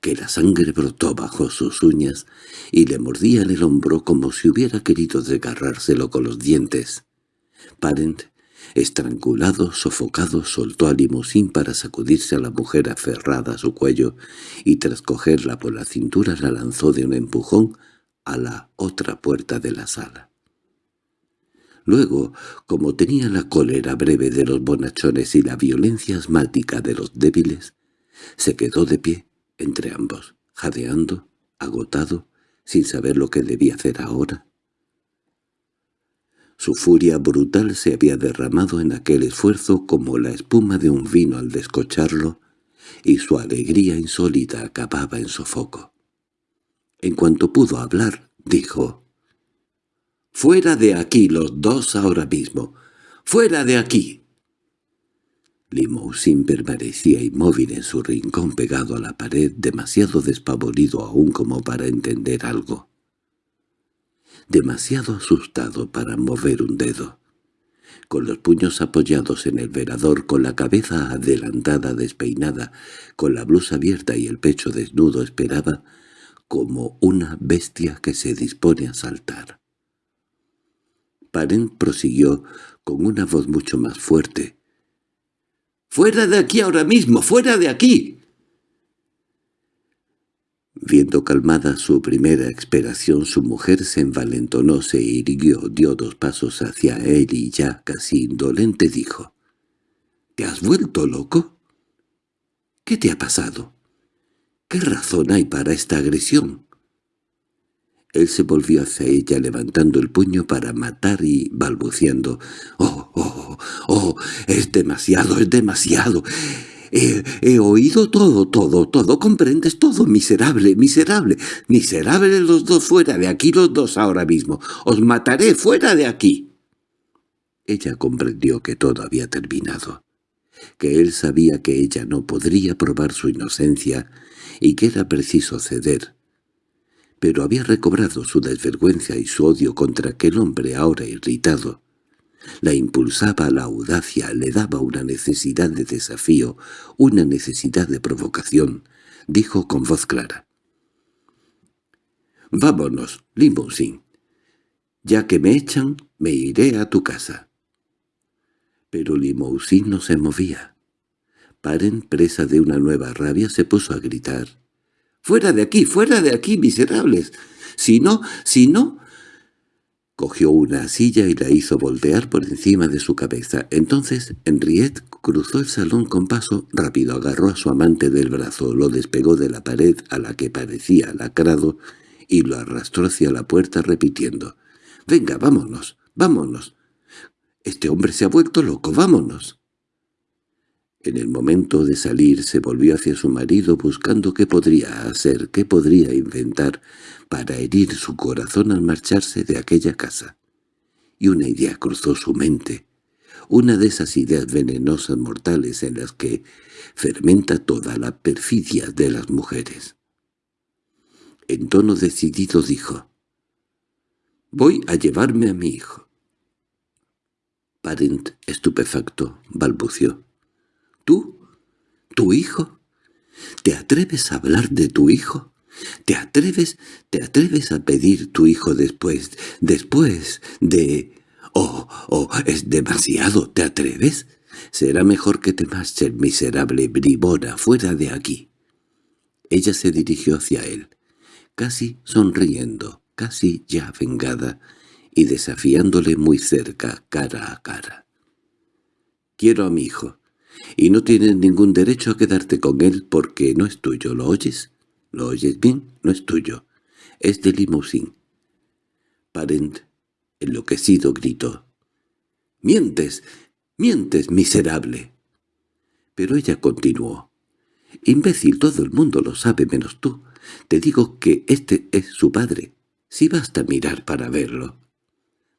que la sangre brotó bajo sus uñas y le mordía en el hombro como si hubiera querido desgarrárselo con los dientes. Parent, estrangulado, sofocado, soltó a limusín para sacudirse a la mujer aferrada a su cuello y tras cogerla por la cintura la lanzó de un empujón a la otra puerta de la sala. Luego, como tenía la cólera breve de los bonachones y la violencia asmática de los débiles, se quedó de pie entre ambos, jadeando, agotado, sin saber lo que debía hacer ahora. Su furia brutal se había derramado en aquel esfuerzo como la espuma de un vino al descocharlo, y su alegría insólita acababa en sofoco. En cuanto pudo hablar, dijo, «¡Fuera de aquí los dos ahora mismo! ¡Fuera de aquí!» Limousin permanecía inmóvil en su rincón pegado a la pared, demasiado despavorido aún como para entender algo. Demasiado asustado para mover un dedo. Con los puños apoyados en el verador, con la cabeza adelantada despeinada, con la blusa abierta y el pecho desnudo, esperaba como una bestia que se dispone a saltar. Parent prosiguió con una voz mucho más fuerte, ¡Fuera de aquí ahora mismo! ¡Fuera de aquí! Viendo calmada su primera expiración, su mujer se envalentonó, se irguió, dio dos pasos hacia él y ya, casi indolente, dijo, —¿Te has vuelto loco? ¿Qué te ha pasado? ¿Qué razón hay para esta agresión? Él se volvió hacia ella levantando el puño para matar y balbuciendo. «¡Oh, oh, oh! ¡Es demasiado, es demasiado! He, oído todo, todo, todo, comprendes todo, miserable, miserable, miserable los dos, fuera de aquí los dos ahora mismo, os mataré fuera de aquí. Ella comprendió que todo había terminado, que él sabía que ella no podría probar su inocencia y que era preciso ceder, pero había recobrado su desvergüenza y su odio contra aquel hombre ahora irritado. La impulsaba a la audacia, le daba una necesidad de desafío, una necesidad de provocación, dijo con voz clara. «Vámonos, Limousin. Ya que me echan, me iré a tu casa». Pero Limousin no se movía. Paren, presa de una nueva rabia, se puso a gritar. ¡Fuera de aquí, fuera de aquí, miserables! Si no, si no... Cogió una silla y la hizo voltear por encima de su cabeza. Entonces Henriette cruzó el salón con paso rápido, agarró a su amante del brazo, lo despegó de la pared a la que parecía lacrado y lo arrastró hacia la puerta repitiendo «¡Venga, vámonos, vámonos! Este hombre se ha vuelto loco, vámonos». En el momento de salir se volvió hacia su marido buscando qué podría hacer, qué podría inventar para herir su corazón al marcharse de aquella casa. Y una idea cruzó su mente, una de esas ideas venenosas mortales en las que fermenta toda la perfidia de las mujeres. En tono decidido dijo, «Voy a llevarme a mi hijo». Parent, estupefacto, balbució. ¿Tú? ¿Tu hijo? ¿Te atreves a hablar de tu hijo? ¿Te atreves, te atreves a pedir tu hijo después, después de... Oh, oh, es demasiado, ¿te atreves? Será mejor que te marches, miserable bribona, fuera de aquí. Ella se dirigió hacia él, casi sonriendo, casi ya vengada, y desafiándole muy cerca, cara a cara. «Quiero a mi hijo y no tienes ningún derecho a quedarte con él porque no es tuyo, ¿lo oyes? ¿Lo oyes bien? No es tuyo. Es de Limousin. Parent, enloquecido, gritó. —¡Mientes! ¡Mientes, miserable! Pero ella continuó. —Imbécil, todo el mundo lo sabe menos tú. Te digo que este es su padre. Si basta mirar para verlo.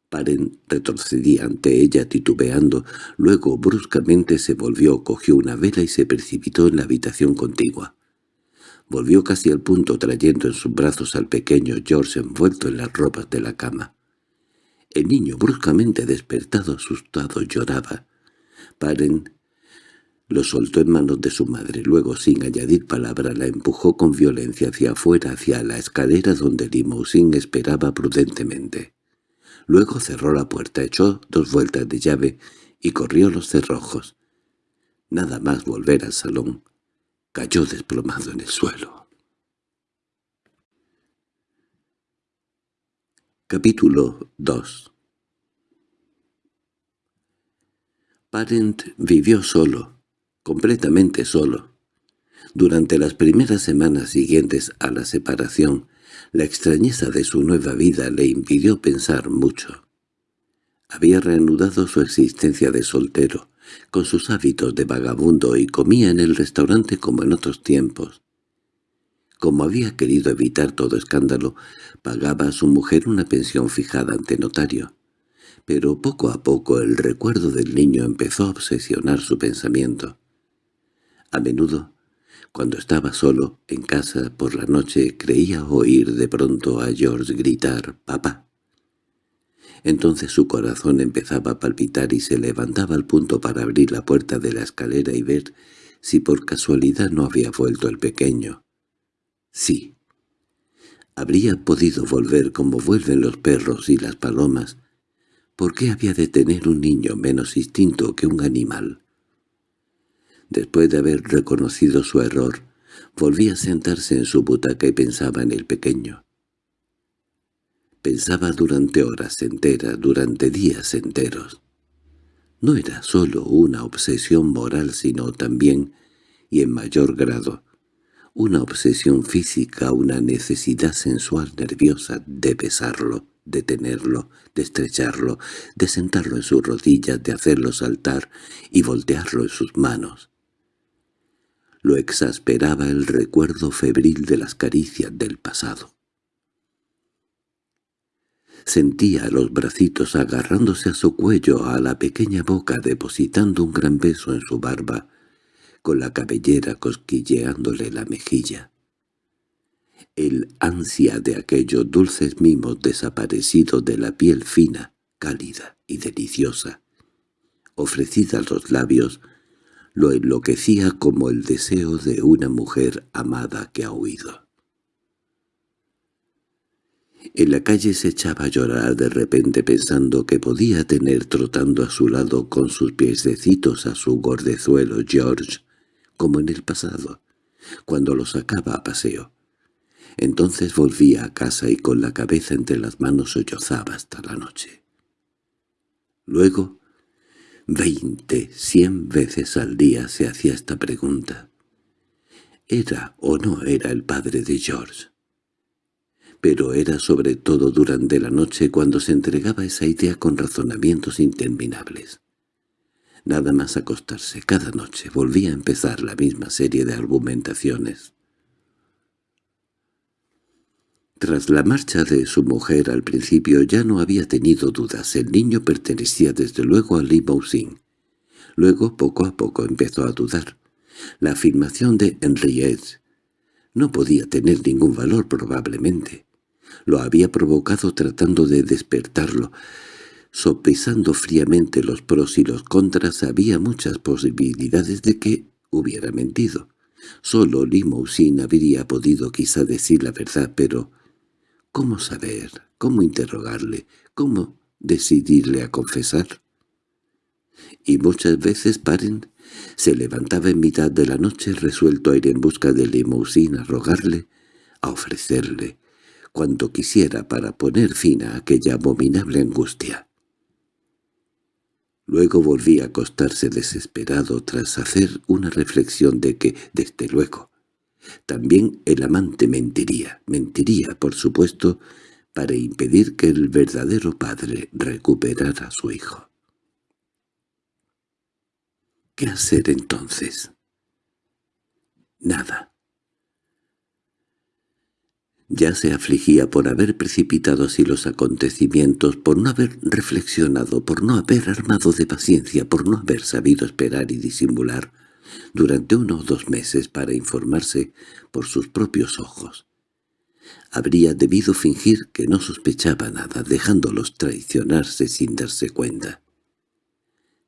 Paren retrocedía ante ella titubeando, luego bruscamente se volvió, cogió una vela y se precipitó en la habitación contigua. Volvió casi al punto trayendo en sus brazos al pequeño George envuelto en las ropas de la cama. El niño, bruscamente despertado, asustado, lloraba. Paren lo soltó en manos de su madre, luego, sin añadir palabra, la empujó con violencia hacia afuera, hacia la escalera donde Limousin esperaba prudentemente. Luego cerró la puerta, echó dos vueltas de llave y corrió los cerrojos. Nada más volver al salón, cayó desplomado en el suelo. Capítulo 2 Parent vivió solo, completamente solo. Durante las primeras semanas siguientes a la separación, la extrañeza de su nueva vida le impidió pensar mucho. Había reanudado su existencia de soltero, con sus hábitos de vagabundo y comía en el restaurante como en otros tiempos. Como había querido evitar todo escándalo, pagaba a su mujer una pensión fijada ante notario. Pero poco a poco el recuerdo del niño empezó a obsesionar su pensamiento. A menudo, cuando estaba solo en casa por la noche, creía oír de pronto a George gritar «¡Papá!». Entonces su corazón empezaba a palpitar y se levantaba al punto para abrir la puerta de la escalera y ver si por casualidad no había vuelto el pequeño. Sí. Habría podido volver como vuelven los perros y las palomas. ¿Por qué había de tener un niño menos instinto que un animal? Después de haber reconocido su error, volvía a sentarse en su butaca y pensaba en el pequeño. Pensaba durante horas enteras, durante días enteros. No era sólo una obsesión moral, sino también, y en mayor grado, una obsesión física, una necesidad sensual nerviosa de besarlo, de tenerlo, de estrecharlo, de sentarlo en sus rodillas, de hacerlo saltar y voltearlo en sus manos. Lo exasperaba el recuerdo febril de las caricias del pasado. Sentía los bracitos agarrándose a su cuello, a la pequeña boca depositando un gran beso en su barba, con la cabellera cosquilleándole la mejilla. El ansia de aquellos dulces mimos desaparecidos de la piel fina, cálida y deliciosa, ofrecida a los labios, lo enloquecía como el deseo de una mujer amada que ha huido. En la calle se echaba a llorar de repente pensando que podía tener trotando a su lado con sus piececitos a su gordezuelo George, como en el pasado, cuando lo sacaba a paseo. Entonces volvía a casa y con la cabeza entre las manos sollozaba hasta la noche. Luego Veinte, cien veces al día se hacía esta pregunta. ¿Era o no era el padre de George? Pero era sobre todo durante la noche cuando se entregaba esa idea con razonamientos interminables. Nada más acostarse cada noche volvía a empezar la misma serie de argumentaciones. Tras la marcha de su mujer al principio ya no había tenido dudas, el niño pertenecía desde luego a Limousin. Luego, poco a poco, empezó a dudar. La afirmación de Henriette no podía tener ningún valor probablemente. Lo había provocado tratando de despertarlo. Sopesando fríamente los pros y los contras había muchas posibilidades de que hubiera mentido. Solo Limousin habría podido quizá decir la verdad, pero ¿Cómo saber? ¿Cómo interrogarle? ¿Cómo decidirle a confesar? Y muchas veces Paren se levantaba en mitad de la noche resuelto a ir en busca de Limousin a rogarle, a ofrecerle, cuanto quisiera para poner fin a aquella abominable angustia. Luego volvía a acostarse desesperado tras hacer una reflexión de que, desde luego, también el amante mentiría, mentiría, por supuesto, para impedir que el verdadero padre recuperara a su hijo. ¿Qué hacer entonces? Nada. Ya se afligía por haber precipitado así los acontecimientos, por no haber reflexionado, por no haber armado de paciencia, por no haber sabido esperar y disimular, durante uno o dos meses para informarse por sus propios ojos. Habría debido fingir que no sospechaba nada, dejándolos traicionarse sin darse cuenta.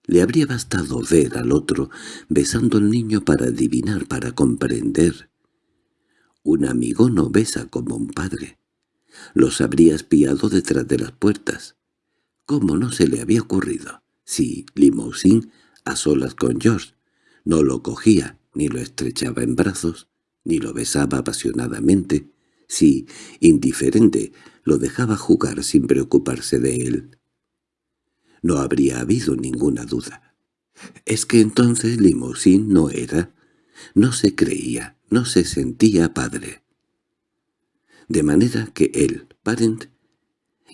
Le habría bastado ver al otro besando al niño para adivinar, para comprender. Un amigo no besa como un padre. Los habría espiado detrás de las puertas. ¿Cómo no se le había ocurrido? Si Limousin, a solas con George, no lo cogía, ni lo estrechaba en brazos, ni lo besaba apasionadamente, si, indiferente, lo dejaba jugar sin preocuparse de él. No habría habido ninguna duda. Es que entonces Limousin no era, no se creía, no se sentía padre. De manera que él, Parent,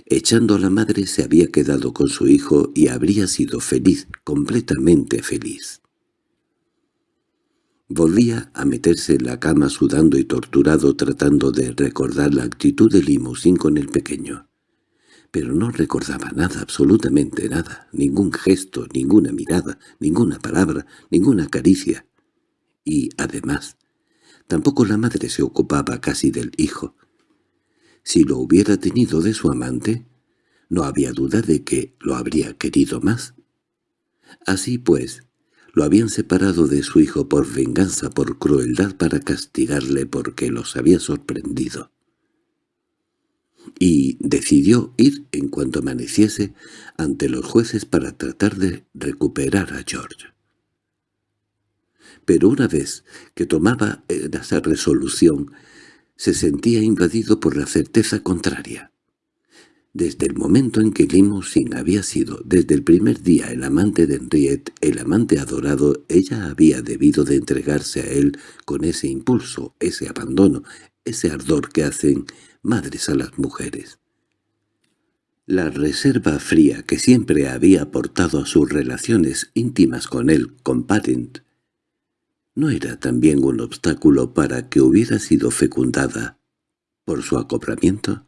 echando a la madre, se había quedado con su hijo y habría sido feliz, completamente feliz. Volvía a meterse en la cama sudando y torturado tratando de recordar la actitud de Limousin con el pequeño pero no recordaba nada, absolutamente nada, ningún gesto, ninguna mirada, ninguna palabra, ninguna caricia. Y, además, tampoco la madre se ocupaba casi del hijo. Si lo hubiera tenido de su amante, no había duda de que lo habría querido más. Así pues, lo habían separado de su hijo por venganza, por crueldad para castigarle porque los había sorprendido y decidió ir en cuanto amaneciese ante los jueces para tratar de recuperar a George. Pero una vez que tomaba esa resolución, se sentía invadido por la certeza contraria. Desde el momento en que Limousin había sido desde el primer día el amante de Henriette, el amante adorado, ella había debido de entregarse a él con ese impulso, ese abandono, ese ardor que hacen madres a las mujeres. La reserva fría que siempre había aportado a sus relaciones íntimas con él, con Parent, no era también un obstáculo para que hubiera sido fecundada por su acoplamiento.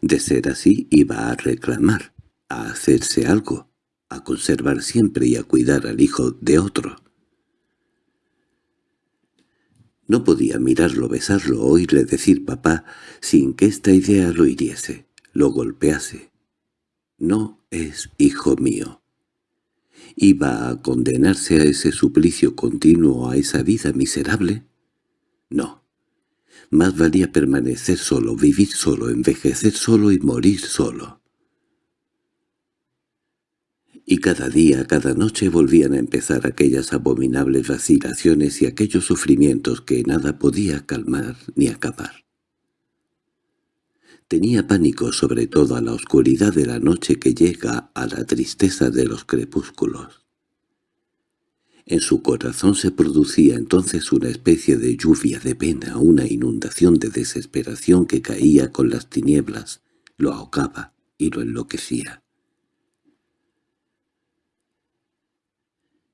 De ser así, iba a reclamar, a hacerse algo, a conservar siempre y a cuidar al hijo de otro. No podía mirarlo, besarlo, oírle decir papá, sin que esta idea lo hiriese, lo golpease. No es hijo mío. ¿Iba a condenarse a ese suplicio continuo, a esa vida miserable? No. Más valía permanecer solo, vivir solo, envejecer solo y morir solo y cada día, cada noche volvían a empezar aquellas abominables vacilaciones y aquellos sufrimientos que nada podía calmar ni acabar. Tenía pánico sobre todo a la oscuridad de la noche que llega a la tristeza de los crepúsculos. En su corazón se producía entonces una especie de lluvia de pena, una inundación de desesperación que caía con las tinieblas, lo ahogaba y lo enloquecía.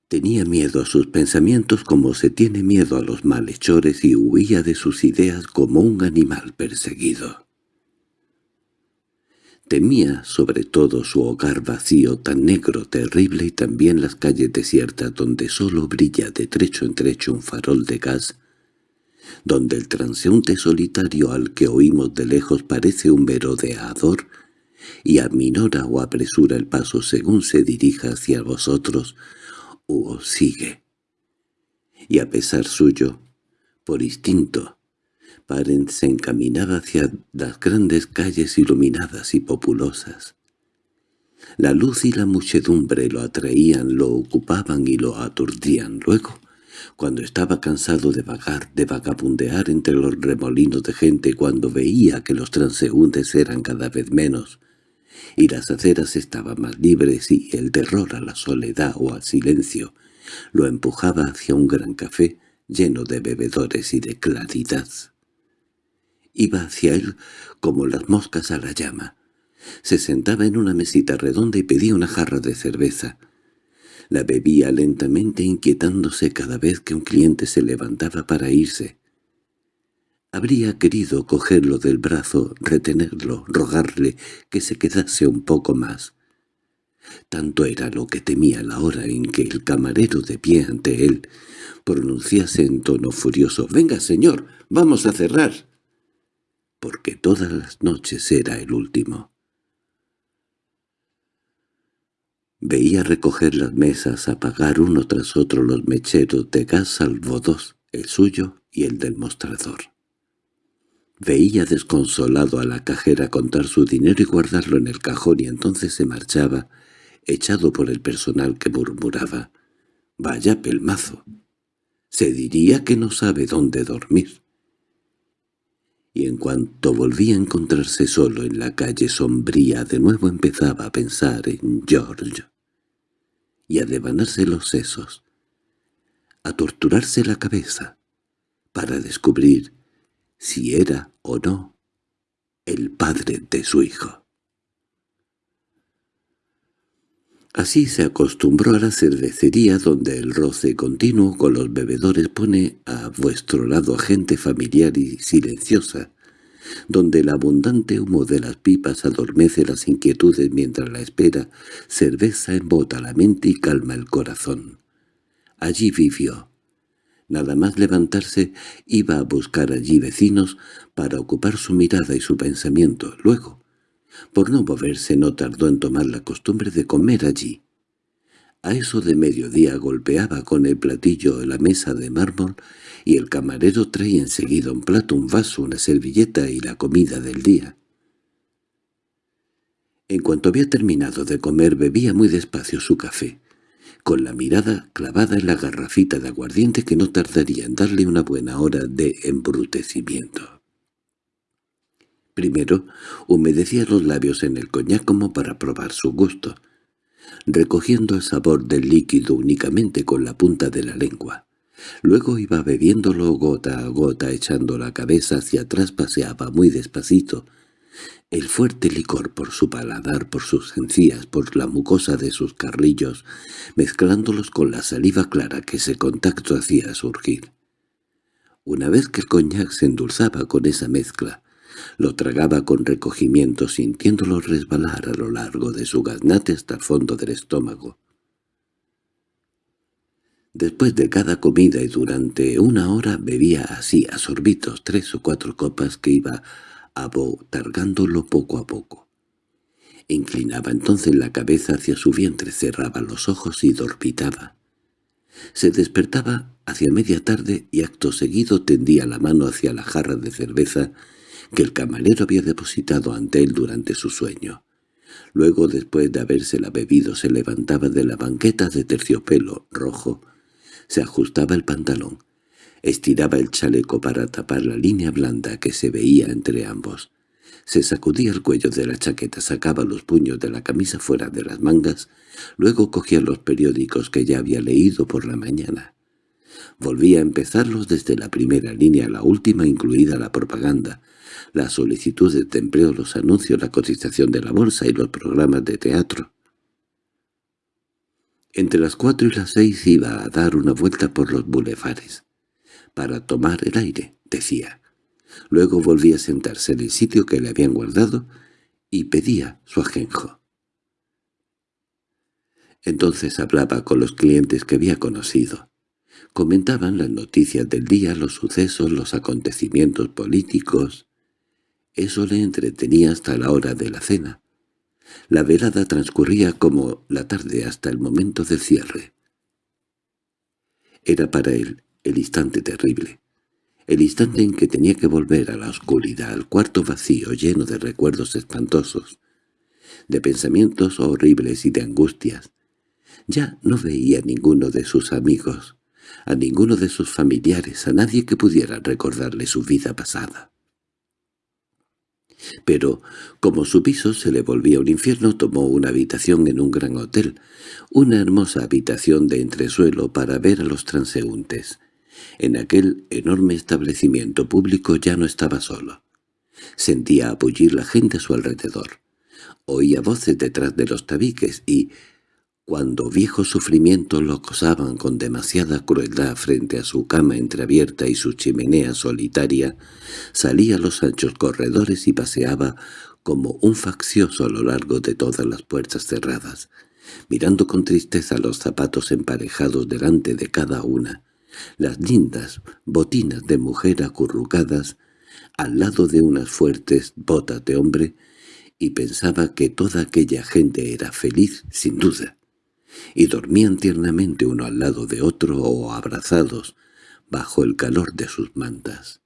Tenía miedo a sus pensamientos como se tiene miedo a los malhechores y huía de sus ideas como un animal perseguido. Temía sobre todo su hogar vacío, tan negro, terrible, y también las calles desiertas donde solo brilla de trecho en trecho un farol de gas, donde el transeúnte solitario al que oímos de lejos parece un verodeador y aminora o apresura el paso según se dirija hacia vosotros, o sigue. Y a pesar suyo, por instinto, Parent se encaminaba hacia las grandes calles iluminadas y populosas. La luz y la muchedumbre lo atraían, lo ocupaban y lo aturdían. Luego, cuando estaba cansado de vagar, de vagabundear entre los remolinos de gente, cuando veía que los transeúntes eran cada vez menos, y las aceras estaban más libres y el terror a la soledad o al silencio lo empujaba hacia un gran café lleno de bebedores y de claridad. Iba hacia él como las moscas a la llama. Se sentaba en una mesita redonda y pedía una jarra de cerveza. La bebía lentamente inquietándose cada vez que un cliente se levantaba para irse. Habría querido cogerlo del brazo, retenerlo, rogarle que se quedase un poco más. Tanto era lo que temía la hora en que el camarero de pie ante él pronunciase en tono furioso «¡Venga, señor! ¡Vamos a cerrar!» Porque todas las noches era el último. Veía recoger las mesas, apagar uno tras otro los mecheros de gas salvo dos, el suyo y el del mostrador. Veía desconsolado a la cajera contar su dinero y guardarlo en el cajón y entonces se marchaba, echado por el personal que murmuraba. «Vaya pelmazo. Se diría que no sabe dónde dormir». Y en cuanto volvía a encontrarse solo en la calle sombría, de nuevo empezaba a pensar en George y a devanarse los sesos, a torturarse la cabeza, para descubrir si era o no el padre de su hijo. Así se acostumbró a la cervecería donde el roce continuo con los bebedores pone a vuestro lado a gente familiar y silenciosa, donde el abundante humo de las pipas adormece las inquietudes mientras la espera, cerveza embota la mente y calma el corazón. Allí vivió. Nada más levantarse, iba a buscar allí vecinos para ocupar su mirada y su pensamiento. Luego, por no moverse no tardó en tomar la costumbre de comer allí. A eso de mediodía golpeaba con el platillo la mesa de mármol y el camarero traía enseguida un plato, un vaso, una servilleta y la comida del día. En cuanto había terminado de comer bebía muy despacio su café, con la mirada clavada en la garrafita de aguardiente que no tardaría en darle una buena hora de embrutecimiento. Primero, humedecía los labios en el coñac como para probar su gusto, recogiendo el sabor del líquido únicamente con la punta de la lengua. Luego iba bebiéndolo gota a gota, echando la cabeza hacia atrás, paseaba muy despacito. El fuerte licor por su paladar, por sus encías, por la mucosa de sus carrillos, mezclándolos con la saliva clara que ese contacto hacía surgir. Una vez que el coñac se endulzaba con esa mezcla, lo tragaba con recogimiento sintiéndolo resbalar a lo largo de su gaznate hasta el fondo del estómago. Después de cada comida y durante una hora bebía así a sorbitos tres o cuatro copas que iba abotargándolo poco a poco. Inclinaba entonces la cabeza hacia su vientre, cerraba los ojos y dormitaba. Se despertaba hacia media tarde y acto seguido tendía la mano hacia la jarra de cerveza que el camarero había depositado ante él durante su sueño. Luego, después de habérsela bebido, se levantaba de la banqueta de terciopelo rojo, se ajustaba el pantalón, estiraba el chaleco para tapar la línea blanda que se veía entre ambos, se sacudía el cuello de la chaqueta, sacaba los puños de la camisa fuera de las mangas, luego cogía los periódicos que ya había leído por la mañana. Volvía a empezarlos desde la primera línea a la última, incluida la propaganda, las solicitudes de empleo, los anuncios, la cotización de la bolsa y los programas de teatro. Entre las cuatro y las seis iba a dar una vuelta por los bulevares. Para tomar el aire, decía. Luego volvía a sentarse en el sitio que le habían guardado y pedía su ajenjo. Entonces hablaba con los clientes que había conocido. Comentaban las noticias del día, los sucesos, los acontecimientos políticos, eso le entretenía hasta la hora de la cena. La velada transcurría como la tarde hasta el momento del cierre. Era para él el instante terrible, el instante en que tenía que volver a la oscuridad, al cuarto vacío lleno de recuerdos espantosos, de pensamientos horribles y de angustias. Ya no veía ninguno de sus amigos, a ninguno de sus familiares, a nadie que pudiera recordarle su vida pasada. Pero, como su piso se le volvía un infierno, tomó una habitación en un gran hotel, una hermosa habitación de entresuelo para ver a los transeúntes. En aquel enorme establecimiento público ya no estaba solo. Sentía apullir la gente a su alrededor. Oía voces detrás de los tabiques y, cuando viejos sufrimientos lo acosaban con demasiada crueldad frente a su cama entreabierta y su chimenea solitaria, salía a los anchos corredores y paseaba como un faccioso a lo largo de todas las puertas cerradas, mirando con tristeza los zapatos emparejados delante de cada una, las lindas botinas de mujer acurrucadas al lado de unas fuertes botas de hombre, y pensaba que toda aquella gente era feliz sin duda, y dormían tiernamente uno al lado de otro o abrazados bajo el calor de sus mantas.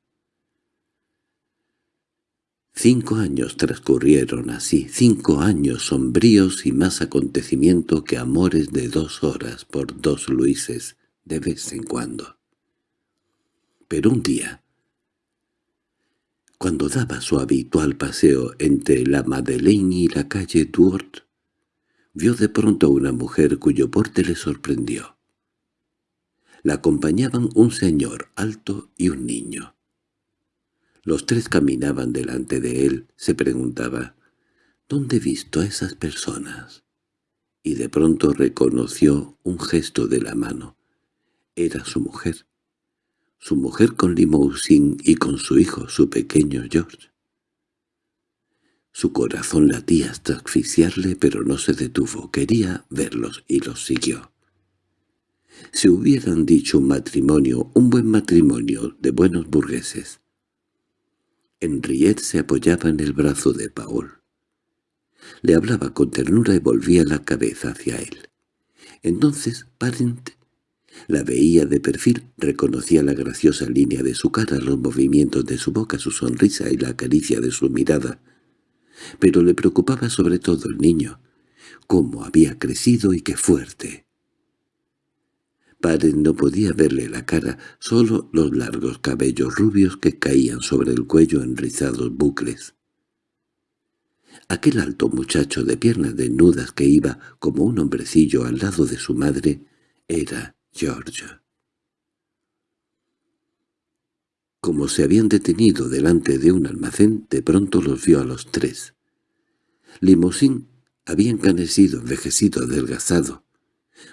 Cinco años transcurrieron así, cinco años sombríos y más acontecimiento que amores de dos horas por dos Luises de vez en cuando. Pero un día, cuando daba su habitual paseo entre la Madeleine y la calle Duort, vio de pronto una mujer cuyo porte le sorprendió. La acompañaban un señor alto y un niño. Los tres caminaban delante de él. Se preguntaba, ¿dónde he visto a esas personas? Y de pronto reconoció un gesto de la mano. Era su mujer. Su mujer con limousin y con su hijo, su pequeño George. Su corazón latía hasta asfixiarle, pero no se detuvo. Quería verlos y los siguió. Se hubieran dicho un matrimonio, un buen matrimonio de buenos burgueses. Henriette se apoyaba en el brazo de Paul. Le hablaba con ternura y volvía la cabeza hacia él. Entonces Parent la veía de perfil, reconocía la graciosa línea de su cara, los movimientos de su boca, su sonrisa y la caricia de su mirada. Pero le preocupaba sobre todo el niño, cómo había crecido y qué fuerte. Padre no podía verle la cara, solo los largos cabellos rubios que caían sobre el cuello en rizados bucles. Aquel alto muchacho de piernas desnudas que iba como un hombrecillo al lado de su madre era George. Como se habían detenido delante de un almacén, de pronto los vio a los tres. Limosín había encanecido, envejecido, adelgazado.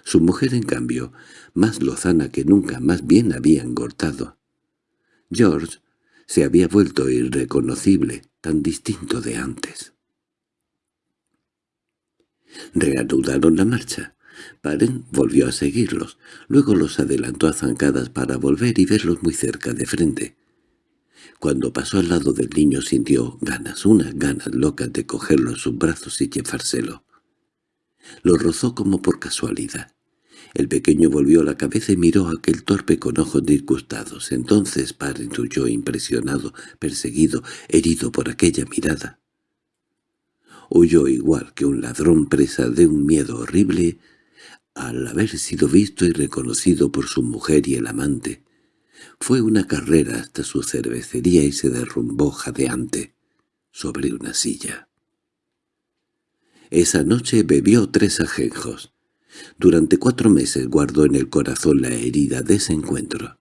Su mujer, en cambio, más lozana que nunca, más bien había engordado. George se había vuelto irreconocible, tan distinto de antes. Reanudaron la marcha. Paren volvió a seguirlos, luego los adelantó a zancadas para volver y verlos muy cerca de frente. Cuando pasó al lado del niño sintió ganas, unas ganas locas de cogerlo en sus brazos y llevárselo. Lo rozó como por casualidad. El pequeño volvió la cabeza y miró a aquel torpe con ojos disgustados. Entonces Paren huyó impresionado, perseguido, herido por aquella mirada. Huyó igual que un ladrón presa de un miedo horrible al haber sido visto y reconocido por su mujer y el amante. Fue una carrera hasta su cervecería y se derrumbó jadeante sobre una silla. Esa noche bebió tres ajenjos. Durante cuatro meses guardó en el corazón la herida de ese encuentro.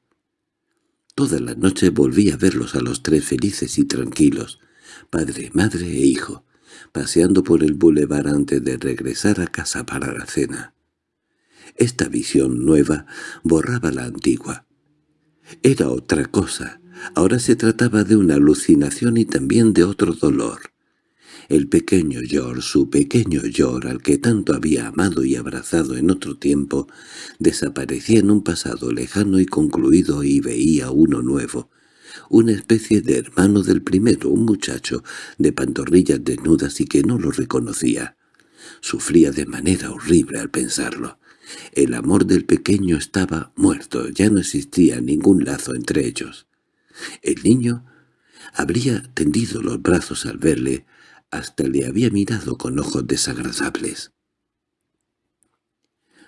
Todas las noches volví a verlos a los tres felices y tranquilos, padre, madre e hijo, paseando por el bulevar antes de regresar a casa para la cena. Esta visión nueva borraba la antigua. Era otra cosa. Ahora se trataba de una alucinación y también de otro dolor. El pequeño George, su pequeño George, al que tanto había amado y abrazado en otro tiempo, desaparecía en un pasado lejano y concluido y veía uno nuevo, una especie de hermano del primero, un muchacho de pantorrillas desnudas y que no lo reconocía. Sufría de manera horrible al pensarlo. El amor del pequeño estaba muerto, ya no existía ningún lazo entre ellos. El niño habría tendido los brazos al verle, hasta le había mirado con ojos desagradables.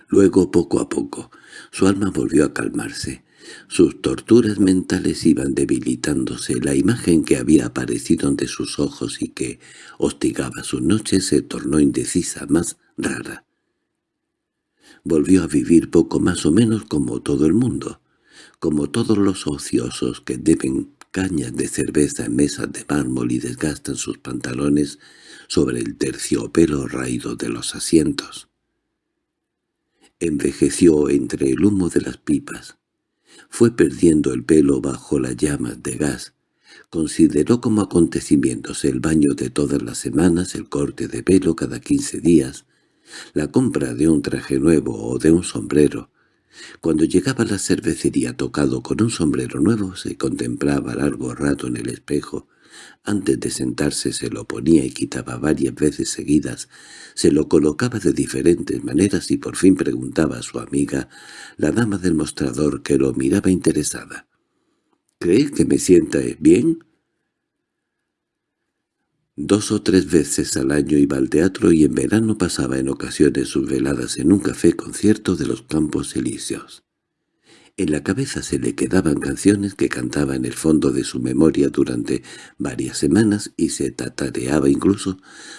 Luego, poco a poco, su alma volvió a calmarse. Sus torturas mentales iban debilitándose. La imagen que había aparecido ante sus ojos y que hostigaba sus noches se tornó indecisa, más rara volvió a vivir poco más o menos como todo el mundo, como todos los ociosos que deben cañas de cerveza en mesas de mármol y desgastan sus pantalones sobre el terciopelo raído de los asientos. Envejeció entre el humo de las pipas. Fue perdiendo el pelo bajo las llamas de gas. Consideró como acontecimientos el baño de todas las semanas, el corte de pelo cada quince días, la compra de un traje nuevo o de un sombrero. Cuando llegaba a la cervecería tocado con un sombrero nuevo, se contemplaba largo rato en el espejo. Antes de sentarse se lo ponía y quitaba varias veces seguidas, se lo colocaba de diferentes maneras y por fin preguntaba a su amiga, la dama del mostrador, que lo miraba interesada. —¿Cree que me sienta bien? Dos o tres veces al año iba al teatro y en verano pasaba en ocasiones sus veladas en un café concierto de los Campos Elíseos. En la cabeza se le quedaban canciones que cantaba en el fondo de su memoria durante varias semanas y se tatareaba incluso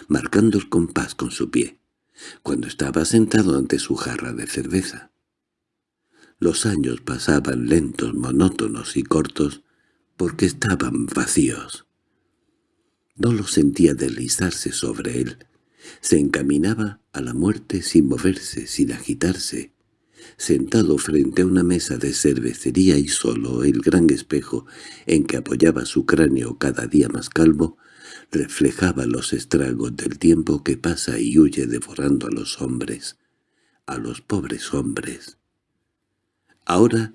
marcando el compás con su pie, cuando estaba sentado ante su jarra de cerveza. Los años pasaban lentos, monótonos y cortos porque estaban vacíos. No lo sentía deslizarse sobre él. Se encaminaba a la muerte sin moverse, sin agitarse. Sentado frente a una mesa de cervecería y solo el gran espejo en que apoyaba su cráneo cada día más calvo, reflejaba los estragos del tiempo que pasa y huye devorando a los hombres, a los pobres hombres. Ahora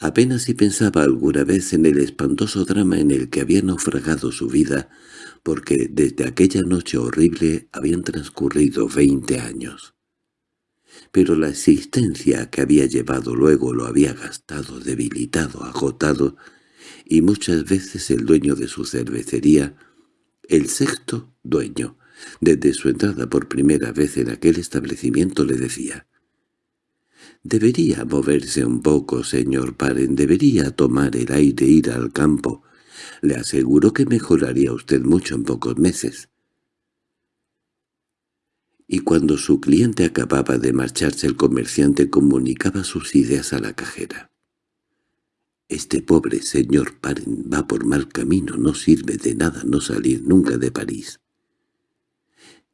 apenas si pensaba alguna vez en el espantoso drama en el que había naufragado su vida, porque desde aquella noche horrible habían transcurrido veinte años. Pero la existencia que había llevado luego lo había gastado, debilitado, agotado, y muchas veces el dueño de su cervecería, el sexto dueño, desde su entrada por primera vez en aquel establecimiento le decía «Debería moverse un poco, señor Paren, debería tomar el aire, ir al campo, le aseguro que mejoraría usted mucho en pocos meses. Y cuando su cliente acababa de marcharse el comerciante comunicaba sus ideas a la cajera. Este pobre señor Paren va por mal camino, no sirve de nada no salir nunca de París.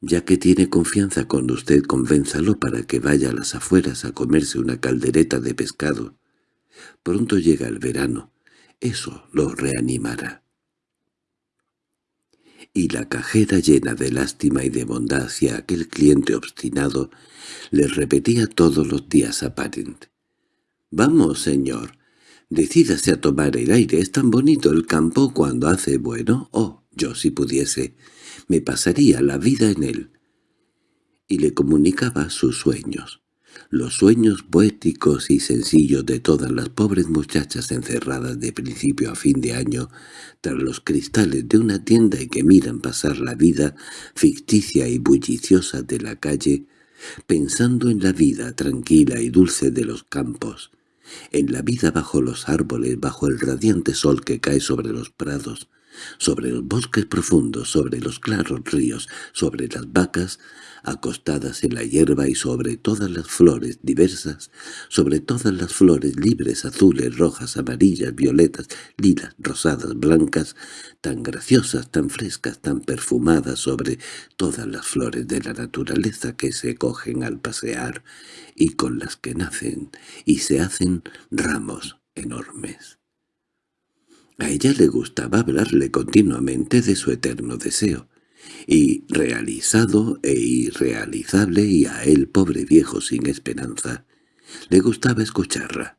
Ya que tiene confianza con usted, convénzalo para que vaya a las afueras a comerse una caldereta de pescado. Pronto llega el verano, eso lo reanimará. Y la cajera llena de lástima y de bondad hacia aquel cliente obstinado le repetía todos los días a Parent. «Vamos, señor, decídase a tomar el aire, es tan bonito el campo cuando hace bueno. Oh, yo si pudiese, me pasaría la vida en él». Y le comunicaba sus sueños los sueños poéticos y sencillos de todas las pobres muchachas encerradas de principio a fin de año tras los cristales de una tienda y que miran pasar la vida ficticia y bulliciosa de la calle, pensando en la vida tranquila y dulce de los campos, en la vida bajo los árboles, bajo el radiante sol que cae sobre los prados, sobre los bosques profundos, sobre los claros ríos, sobre las vacas, acostadas en la hierba y sobre todas las flores diversas, sobre todas las flores libres, azules, rojas, amarillas, violetas, lilas, rosadas, blancas, tan graciosas, tan frescas, tan perfumadas, sobre todas las flores de la naturaleza que se cogen al pasear y con las que nacen y se hacen ramos enormes. A ella le gustaba hablarle continuamente de su eterno deseo, y realizado e irrealizable y a él pobre viejo sin esperanza. Le gustaba escucharla.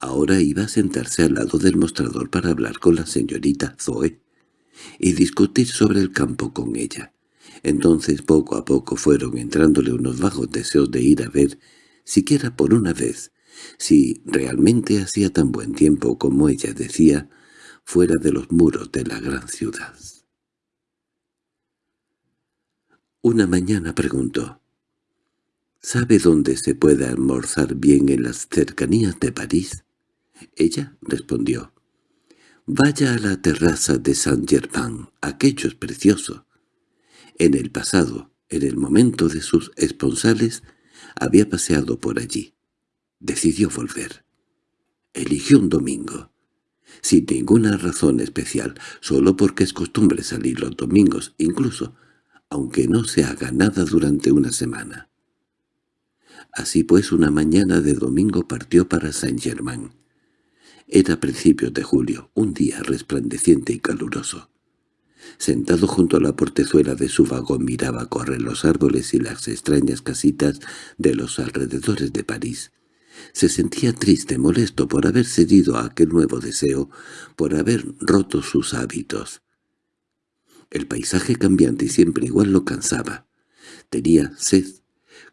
Ahora iba a sentarse al lado del mostrador para hablar con la señorita Zoe y discutir sobre el campo con ella. Entonces poco a poco fueron entrándole unos vagos deseos de ir a ver, siquiera por una vez, si realmente hacía tan buen tiempo como ella decía, fuera de los muros de la gran ciudad. Una mañana preguntó, «¿Sabe dónde se puede almorzar bien en las cercanías de París?» Ella respondió, «Vaya a la terraza de Saint-Germain, aquello es precioso». En el pasado, en el momento de sus esponsales, había paseado por allí. Decidió volver. Eligió un domingo. Sin ninguna razón especial, solo porque es costumbre salir los domingos, incluso aunque no se haga nada durante una semana. Así pues una mañana de domingo partió para Saint-Germain. Era principios de julio, un día resplandeciente y caluroso. Sentado junto a la portezuela de su vagón miraba correr los árboles y las extrañas casitas de los alrededores de París. Se sentía triste, molesto por haber cedido a aquel nuevo deseo, por haber roto sus hábitos. El paisaje cambiante y siempre igual lo cansaba. Tenía sed.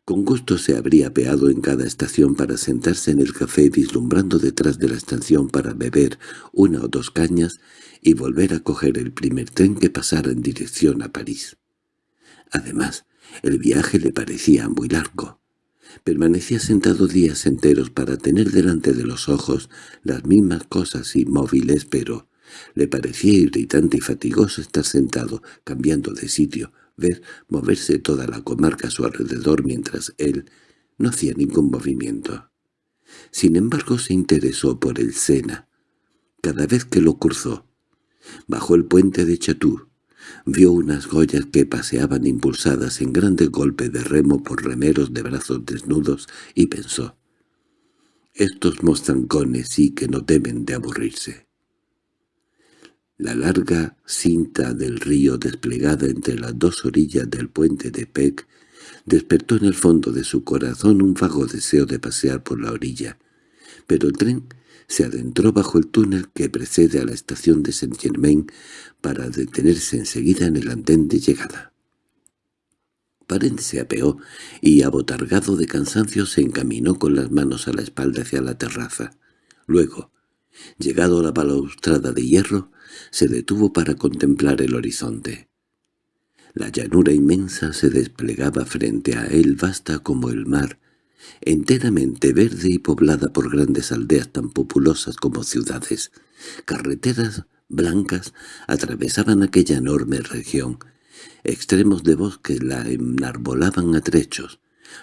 Con gusto se habría apeado en cada estación para sentarse en el café vislumbrando detrás de la estación para beber una o dos cañas y volver a coger el primer tren que pasara en dirección a París. Además, el viaje le parecía muy largo. Permanecía sentado días enteros para tener delante de los ojos las mismas cosas inmóviles, pero le parecía irritante y fatigoso estar sentado, cambiando de sitio, ver moverse toda la comarca a su alrededor mientras él no hacía ningún movimiento. Sin embargo se interesó por el Sena. Cada vez que lo cruzó, Bajó el puente de Chatú. Vio unas joyas que paseaban impulsadas en grandes golpes de remo por remeros de brazos desnudos y pensó, «Estos mostrancones sí que no deben de aburrirse». La larga cinta del río desplegada entre las dos orillas del puente de Peck despertó en el fondo de su corazón un vago deseo de pasear por la orilla, pero el tren se adentró bajo el túnel que precede a la estación de Saint-Germain para detenerse enseguida en el andén de llegada. Parent se apeó y, abotargado de cansancio, se encaminó con las manos a la espalda hacia la terraza. Luego, llegado a la balaustrada de hierro, se detuvo para contemplar el horizonte. La llanura inmensa se desplegaba frente a él vasta como el mar, enteramente verde y poblada por grandes aldeas tan populosas como ciudades. Carreteras blancas atravesaban aquella enorme región. Extremos de bosque la enarbolaban a trechos.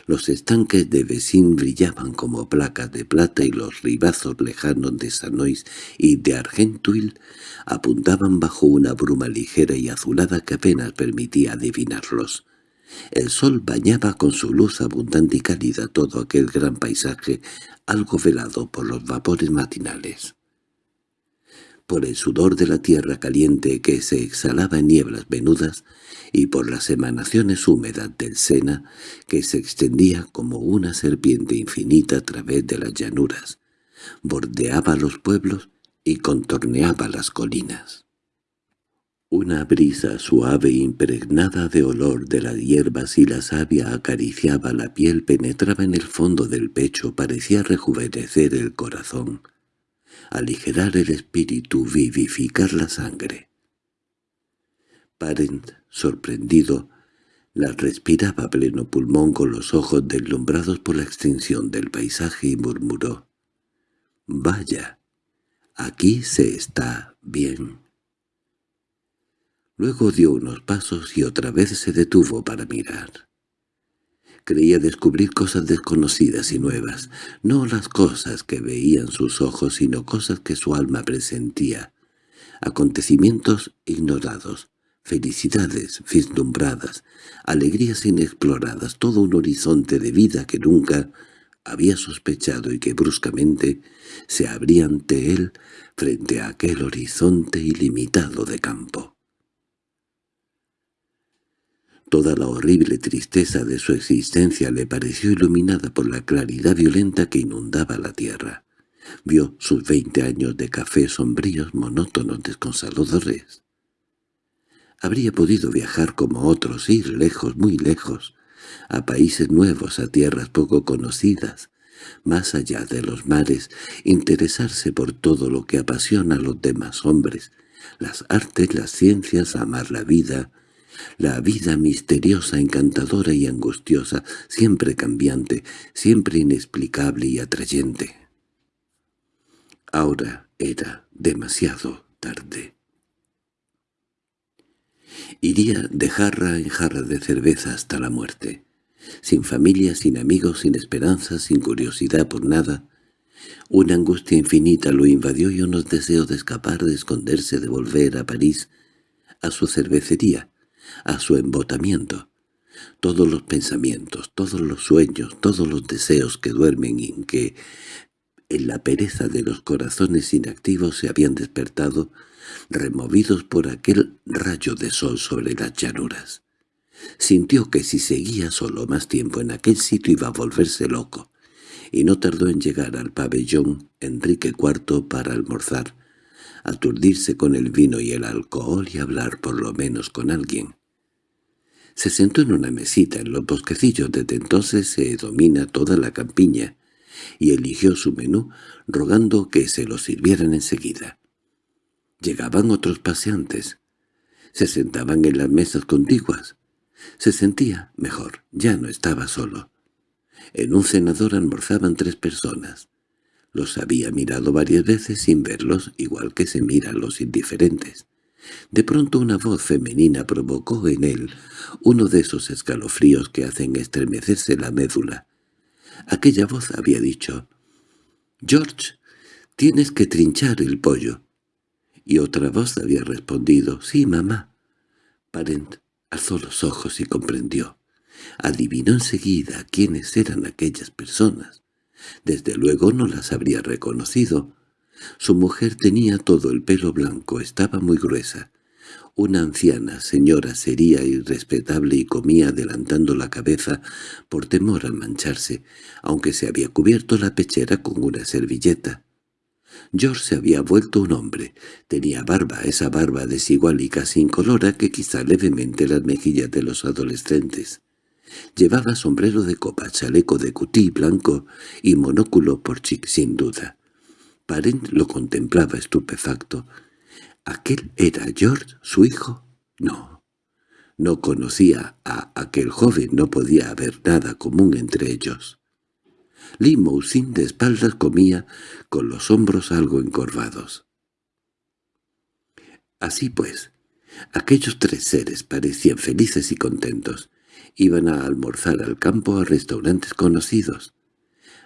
Los estanques de Besín brillaban como placas de plata y los ribazos lejanos de Sanois y de Argentuil apuntaban bajo una bruma ligera y azulada que apenas permitía adivinarlos. El sol bañaba con su luz abundante y cálida todo aquel gran paisaje, algo velado por los vapores matinales. Por el sudor de la tierra caliente que se exhalaba en nieblas venudas, y por las emanaciones húmedas del Sena, que se extendía como una serpiente infinita a través de las llanuras, bordeaba los pueblos y contorneaba las colinas. Una brisa suave impregnada de olor de las hierbas y la savia acariciaba la piel, penetraba en el fondo del pecho, parecía rejuvenecer el corazón, aligerar el espíritu, vivificar la sangre. Parent, sorprendido, la respiraba a pleno pulmón con los ojos deslumbrados por la extensión del paisaje y murmuró, «Vaya, aquí se está bien». Luego dio unos pasos y otra vez se detuvo para mirar. Creía descubrir cosas desconocidas y nuevas, no las cosas que veían sus ojos, sino cosas que su alma presentía, acontecimientos ignorados, felicidades vislumbradas, alegrías inexploradas, todo un horizonte de vida que nunca había sospechado y que bruscamente se abría ante él frente a aquel horizonte ilimitado de campo. Toda la horrible tristeza de su existencia le pareció iluminada por la claridad violenta que inundaba la tierra. Vio sus veinte años de café sombríos, monótonos, desconsoladores. Habría podido viajar como otros, ir lejos, muy lejos, a países nuevos, a tierras poco conocidas, más allá de los mares, interesarse por todo lo que apasiona a los demás hombres, las artes, las ciencias, amar la vida, la vida misteriosa, encantadora y angustiosa, siempre cambiante, siempre inexplicable y atrayente. Ahora era demasiado tarde. Iría de jarra en jarra de cerveza hasta la muerte, sin familia, sin amigos, sin esperanza, sin curiosidad por nada. Una angustia infinita lo invadió y unos deseos de escapar, de esconderse, de volver a París, a su cervecería, a su embotamiento. Todos los pensamientos, todos los sueños, todos los deseos que duermen y que en la pereza de los corazones inactivos se habían despertado, removidos por aquel rayo de sol sobre las llanuras. Sintió que si seguía solo más tiempo en aquel sitio iba a volverse loco, y no tardó en llegar al pabellón Enrique IV para almorzar, aturdirse con el vino y el alcohol y hablar por lo menos con alguien. Se sentó en una mesita en los bosquecillos desde entonces se domina toda la campiña, y eligió su menú rogando que se lo sirvieran enseguida. Llegaban otros paseantes. Se sentaban en las mesas contiguas. Se sentía mejor, ya no estaba solo. En un cenador almorzaban tres personas. Los había mirado varias veces sin verlos, igual que se miran los indiferentes. De pronto una voz femenina provocó en él uno de esos escalofríos que hacen estremecerse la médula. Aquella voz había dicho, «George, tienes que trinchar el pollo». Y otra voz había respondido, «Sí, mamá». Parent alzó los ojos y comprendió. Adivinó enseguida quiénes eran aquellas personas. Desde luego no las habría reconocido. Su mujer tenía todo el pelo blanco, estaba muy gruesa. Una anciana señora sería irrespetable y comía adelantando la cabeza por temor al mancharse, aunque se había cubierto la pechera con una servilleta. George se había vuelto un hombre. Tenía barba, esa barba desigual y casi incolora que quizá levemente las mejillas de los adolescentes. Llevaba sombrero de copa, chaleco de cutí blanco y monóculo por chic sin duda. Parent lo contemplaba estupefacto. ¿Aquel era George, su hijo? No. No conocía a aquel joven, no podía haber nada común entre ellos. Limousin de espaldas comía, con los hombros algo encorvados. Así pues, aquellos tres seres parecían felices y contentos. Iban a almorzar al campo a restaurantes conocidos.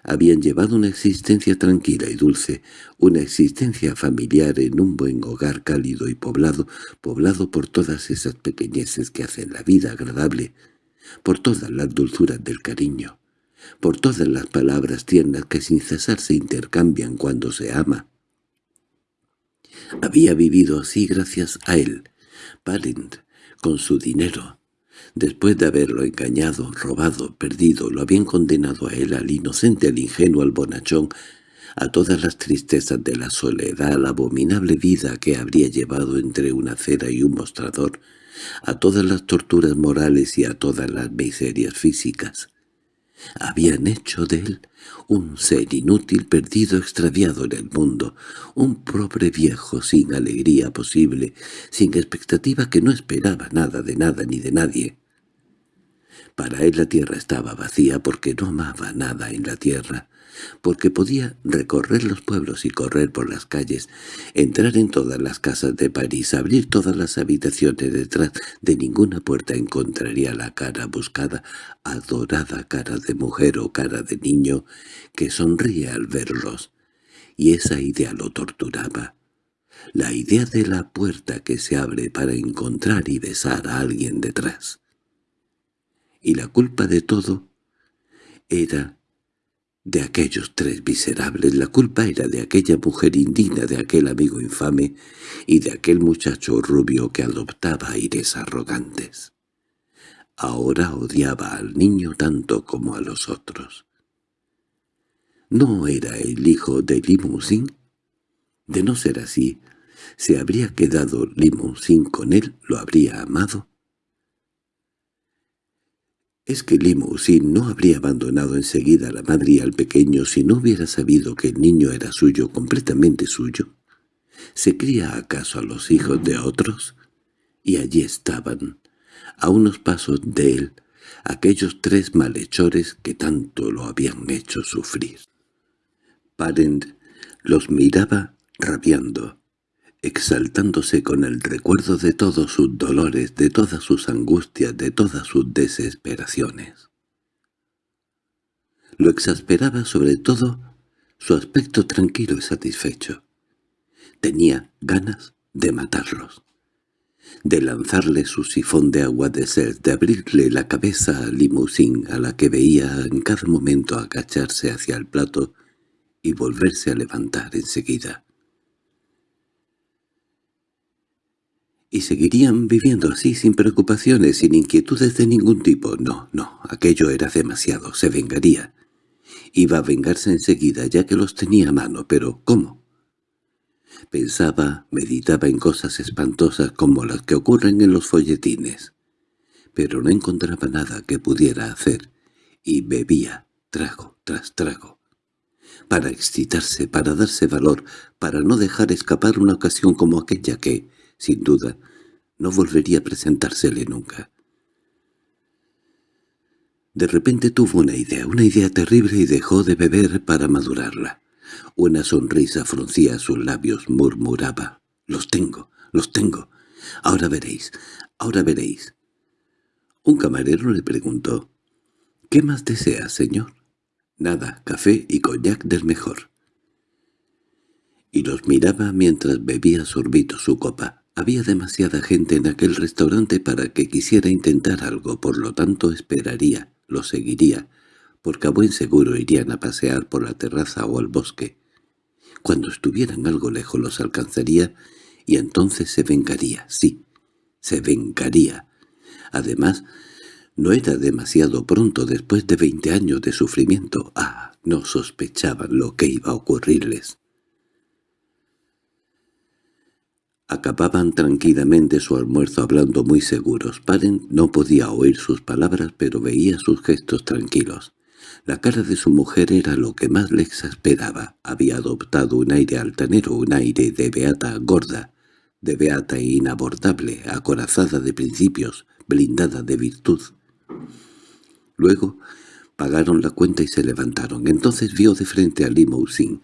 Habían llevado una existencia tranquila y dulce, una existencia familiar en un buen hogar cálido y poblado, poblado por todas esas pequeñeces que hacen la vida agradable, por todas las dulzuras del cariño, por todas las palabras tiernas que sin cesar se intercambian cuando se ama. Había vivido así gracias a él, Parent, con su dinero, Después de haberlo engañado, robado, perdido, lo habían condenado a él, al inocente, al ingenuo, al bonachón, a todas las tristezas de la soledad, a la abominable vida que habría llevado entre una acera y un mostrador, a todas las torturas morales y a todas las miserias físicas. Habían hecho de él un ser inútil, perdido, extraviado en el mundo, un pobre viejo sin alegría posible, sin expectativa que no esperaba nada de nada ni de nadie. Para él la tierra estaba vacía porque no amaba nada en la tierra, porque podía recorrer los pueblos y correr por las calles, entrar en todas las casas de París, abrir todas las habitaciones detrás de ninguna puerta encontraría la cara buscada, adorada cara de mujer o cara de niño que sonríe al verlos, y esa idea lo torturaba. La idea de la puerta que se abre para encontrar y besar a alguien detrás y la culpa de todo era de aquellos tres miserables, la culpa era de aquella mujer indigna, de aquel amigo infame y de aquel muchacho rubio que adoptaba aires arrogantes. Ahora odiaba al niño tanto como a los otros. ¿No era el hijo de Limousin? De no ser así, ¿se habría quedado Limousin con él? ¿Lo habría amado? Es que Limousin no habría abandonado enseguida a la madre y al pequeño si no hubiera sabido que el niño era suyo, completamente suyo. ¿Se cría acaso a los hijos de otros? Y allí estaban, a unos pasos de él, aquellos tres malhechores que tanto lo habían hecho sufrir. Parent los miraba rabiando exaltándose con el recuerdo de todos sus dolores, de todas sus angustias, de todas sus desesperaciones. Lo exasperaba sobre todo su aspecto tranquilo y satisfecho. Tenía ganas de matarlos, de lanzarle su sifón de agua de sed, de abrirle la cabeza a Limousin a la que veía en cada momento agacharse hacia el plato y volverse a levantar enseguida. Y seguirían viviendo así sin preocupaciones, sin inquietudes de ningún tipo. No, no, aquello era demasiado, se vengaría. Iba a vengarse enseguida, ya que los tenía a mano, pero ¿cómo? Pensaba, meditaba en cosas espantosas como las que ocurren en los folletines, pero no encontraba nada que pudiera hacer, y bebía trago tras trago. Para excitarse, para darse valor, para no dejar escapar una ocasión como aquella que, sin duda, no volvería a presentársele nunca. De repente tuvo una idea, una idea terrible y dejó de beber para madurarla. Una sonrisa fruncía sus labios, murmuraba. «Los tengo, los tengo. Ahora veréis, ahora veréis». Un camarero le preguntó. «¿Qué más desea, señor?» «Nada, café y coñac del mejor». Y los miraba mientras bebía sorbito su copa. Había demasiada gente en aquel restaurante para que quisiera intentar algo, por lo tanto esperaría, lo seguiría, porque a buen seguro irían a pasear por la terraza o al bosque. Cuando estuvieran algo lejos los alcanzaría y entonces se vengaría, sí, se vengaría. Además, no era demasiado pronto después de veinte años de sufrimiento. Ah, no sospechaban lo que iba a ocurrirles. Acababan tranquilamente su almuerzo hablando muy seguros. Parent no podía oír sus palabras, pero veía sus gestos tranquilos. La cara de su mujer era lo que más le exasperaba. Había adoptado un aire altanero, un aire de beata gorda, de beata e inabordable, acorazada de principios, blindada de virtud. Luego pagaron la cuenta y se levantaron. Entonces vio de frente a Limousin.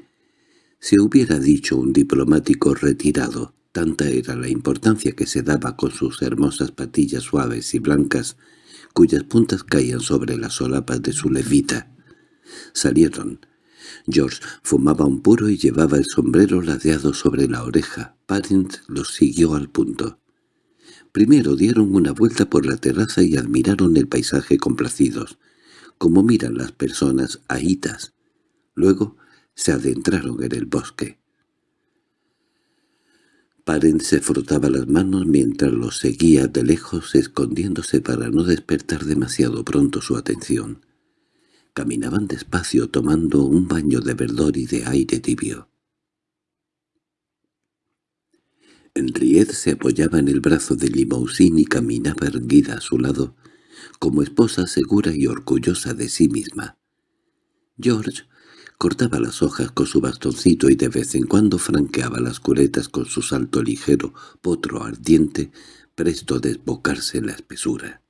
Se hubiera dicho un diplomático retirado, Tanta era la importancia que se daba con sus hermosas patillas suaves y blancas, cuyas puntas caían sobre las solapas de su levita. Salieron. George fumaba un puro y llevaba el sombrero ladeado sobre la oreja. Parent los siguió al punto. Primero dieron una vuelta por la terraza y admiraron el paisaje complacidos, como miran las personas ahitas. Luego se adentraron en el bosque. Parent se frotaba las manos mientras los seguía de lejos escondiéndose para no despertar demasiado pronto su atención. Caminaban despacio tomando un baño de verdor y de aire tibio. Henriette se apoyaba en el brazo de Limousin y caminaba erguida a su lado, como esposa segura y orgullosa de sí misma. George Cortaba las hojas con su bastoncito y de vez en cuando franqueaba las curetas con su salto ligero, potro ardiente, presto a desbocarse en la espesura.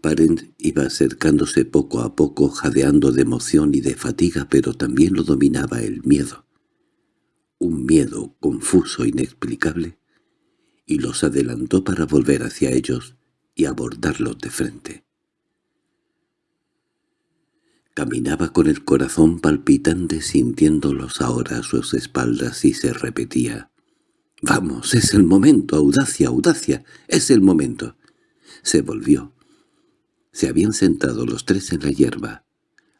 Parent iba acercándose poco a poco, jadeando de emoción y de fatiga, pero también lo dominaba el miedo. Un miedo confuso, inexplicable, y los adelantó para volver hacia ellos y abordarlos de frente. Caminaba con el corazón palpitante sintiéndolos ahora a sus espaldas y se repetía. «¡Vamos, es el momento! ¡Audacia, audacia! ¡Es el momento!» Se volvió. Se habían sentado los tres en la hierba,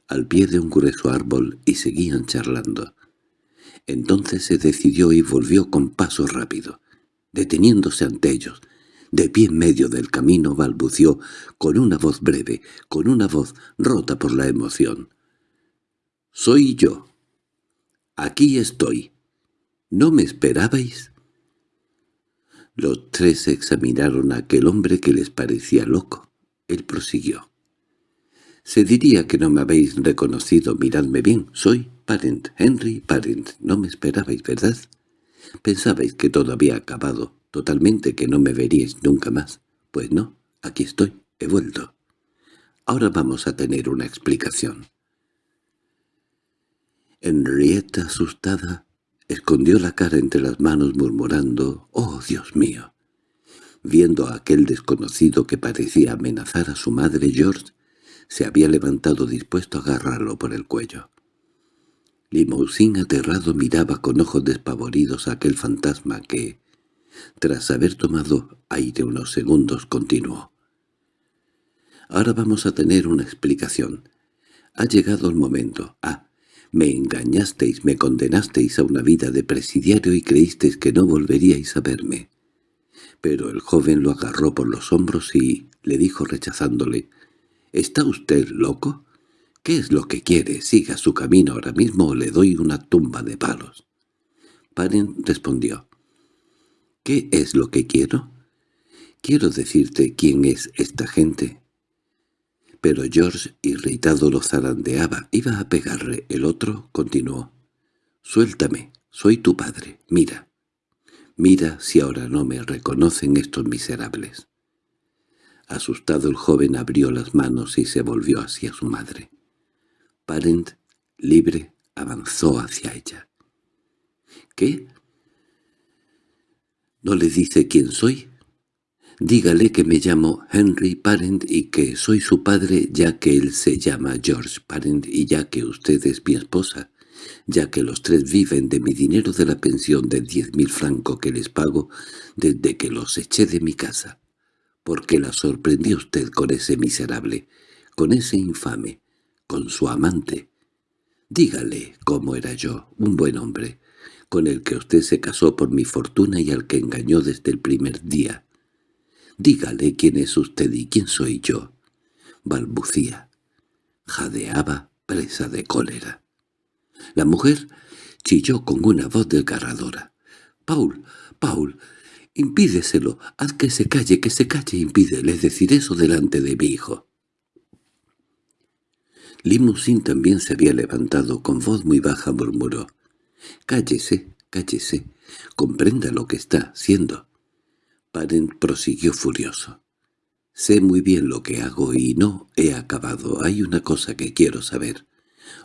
al pie de un grueso árbol, y seguían charlando. Entonces se decidió y volvió con paso rápido, deteniéndose ante ellos, de pie en medio del camino balbució, con una voz breve, con una voz rota por la emoción. «Soy yo. Aquí estoy. ¿No me esperabais?» Los tres examinaron a aquel hombre que les parecía loco. Él prosiguió. «Se diría que no me habéis reconocido. Miradme bien. Soy Parent, Henry Parent. No me esperabais, ¿verdad? Pensabais que todo había acabado totalmente que no me veríais nunca más. Pues no, aquí estoy, he vuelto. Ahora vamos a tener una explicación. Henrietta, asustada, escondió la cara entre las manos murmurando «¡Oh, Dios mío!». Viendo a aquel desconocido que parecía amenazar a su madre, George se había levantado dispuesto a agarrarlo por el cuello. Limousin aterrado miraba con ojos despavoridos a aquel fantasma que, tras haber tomado aire unos segundos, continuó. «Ahora vamos a tener una explicación. Ha llegado el momento. Ah, Me engañasteis, me condenasteis a una vida de presidiario y creísteis que no volveríais a verme. Pero el joven lo agarró por los hombros y le dijo rechazándole, «¿Está usted loco? ¿Qué es lo que quiere? Siga su camino ahora mismo o le doy una tumba de palos». Paren respondió, «¿Qué es lo que quiero? Quiero decirte quién es esta gente». Pero George, irritado, lo zarandeaba. Iba a pegarle. El otro continuó. «Suéltame. Soy tu padre. Mira. Mira si ahora no me reconocen estos miserables». Asustado el joven abrió las manos y se volvió hacia su madre. Parent, libre, avanzó hacia ella. —¿Qué? ¿No le dice quién soy? Dígale que me llamo Henry Parent y que soy su padre ya que él se llama George Parent y ya que usted es mi esposa, ya que los tres viven de mi dinero de la pensión de diez mil francos que les pago desde que los eché de mi casa. porque la sorprendió usted con ese miserable, con ese infame, con su amante? Dígale cómo era yo, un buen hombre, con el que usted se casó por mi fortuna y al que engañó desde el primer día. Dígale quién es usted y quién soy yo. Balbucía. Jadeaba, presa de cólera. La mujer chilló con una voz desgarradora. «Paul, Paul, impídeselo, haz que se calle, que se calle, impídele decir eso delante de mi hijo». Limousin también se había levantado, con voz muy baja murmuró. «Cállese, cállese, comprenda lo que está haciendo». Parent prosiguió furioso. «Sé muy bien lo que hago y no he acabado. Hay una cosa que quiero saber,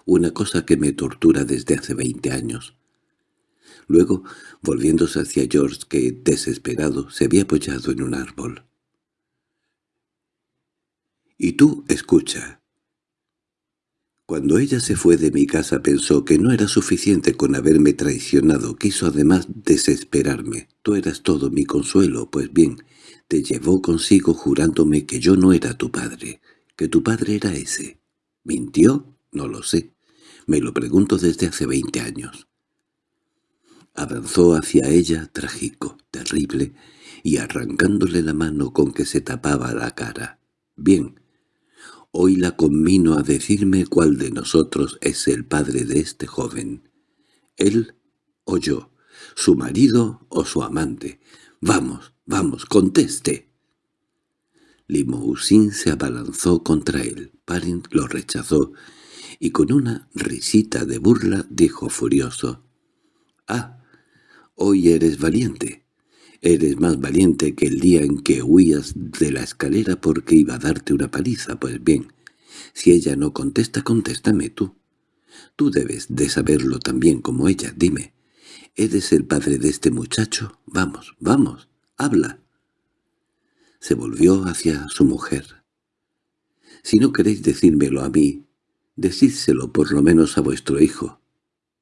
una cosa que me tortura desde hace veinte años». Luego, volviéndose hacia George, que, desesperado, se había apoyado en un árbol. «Y tú, escucha. Cuando ella se fue de mi casa pensó que no era suficiente con haberme traicionado, quiso además desesperarme. Tú eras todo mi consuelo, pues bien, te llevó consigo jurándome que yo no era tu padre, que tu padre era ese. ¿Mintió? No lo sé. Me lo pregunto desde hace veinte años. Avanzó hacia ella, trágico, terrible, y arrancándole la mano con que se tapaba la cara. Bien, Hoy la conmino a decirme cuál de nosotros es el padre de este joven. Él o yo, su marido o su amante. Vamos, vamos, conteste. Limousin se abalanzó contra él. Parent lo rechazó y con una risita de burla dijo furioso. «Ah, hoy eres valiente. Eres más valiente que el día en que huías de la escalera porque iba a darte una paliza. Pues bien, si ella no contesta, contéstame tú. Tú debes de saberlo también como ella. Dime, ¿eres el padre de este muchacho? Vamos, vamos, habla. Se volvió hacia su mujer. Si no queréis decírmelo a mí, decídselo por lo menos a vuestro hijo.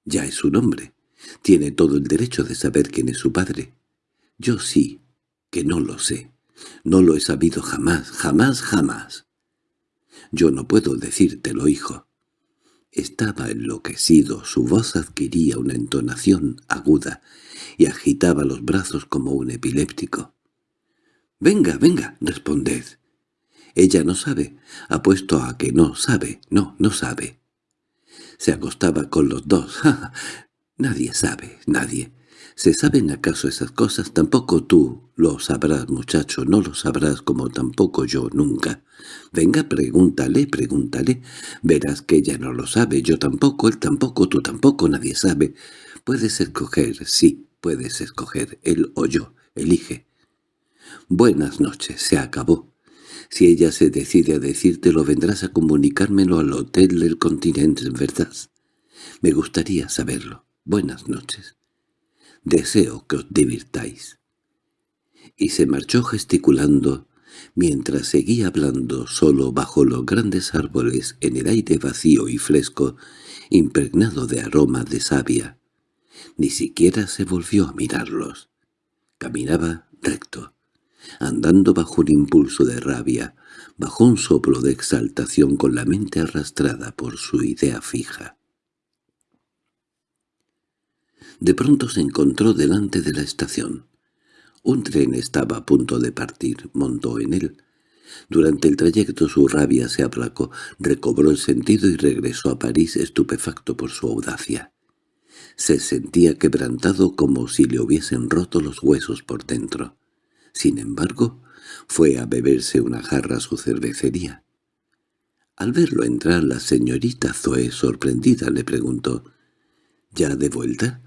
Ya es un hombre. Tiene todo el derecho de saber quién es su padre. Yo sí, que no lo sé. No lo he sabido jamás, jamás, jamás. Yo no puedo decírtelo, hijo. Estaba enloquecido, su voz adquiría una entonación aguda y agitaba los brazos como un epiléptico. «Venga, venga, responded». Ella no sabe, apuesto a que no sabe, no, no sabe. Se acostaba con los dos. *laughs* nadie sabe, nadie. ¿Se saben acaso esas cosas? Tampoco tú lo sabrás, muchacho, no lo sabrás como tampoco yo nunca. Venga, pregúntale, pregúntale. Verás que ella no lo sabe, yo tampoco, él tampoco, tú tampoco, nadie sabe. Puedes escoger, sí, puedes escoger, él o yo, elige. Buenas noches, se acabó. Si ella se decide a decírtelo, vendrás a comunicármelo al hotel del continente, ¿verdad? Me gustaría saberlo. Buenas noches. Deseo que os divirtáis. Y se marchó gesticulando, mientras seguía hablando solo bajo los grandes árboles en el aire vacío y fresco, impregnado de aroma de savia. Ni siquiera se volvió a mirarlos. Caminaba recto, andando bajo un impulso de rabia, bajo un soplo de exaltación con la mente arrastrada por su idea fija. De pronto se encontró delante de la estación. Un tren estaba a punto de partir, montó en él. Durante el trayecto su rabia se aplacó, recobró el sentido y regresó a París estupefacto por su audacia. Se sentía quebrantado como si le hubiesen roto los huesos por dentro. Sin embargo, fue a beberse una jarra a su cervecería. Al verlo entrar la señorita Zoe, sorprendida, le preguntó, «¿Ya de vuelta?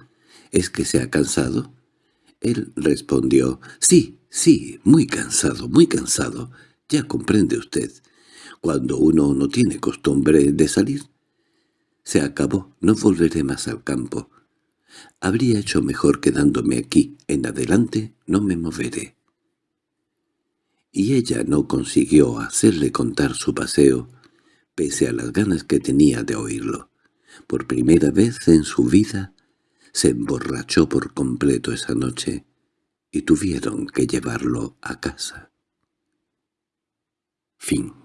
¿Es que se ha cansado?» Él respondió, «Sí, sí, muy cansado, muy cansado. Ya comprende usted. Cuando uno no tiene costumbre de salir. Se acabó, no volveré más al campo. Habría hecho mejor quedándome aquí. En adelante no me moveré». Y ella no consiguió hacerle contar su paseo, pese a las ganas que tenía de oírlo. Por primera vez en su vida se emborrachó por completo esa noche y tuvieron que llevarlo a casa. Fin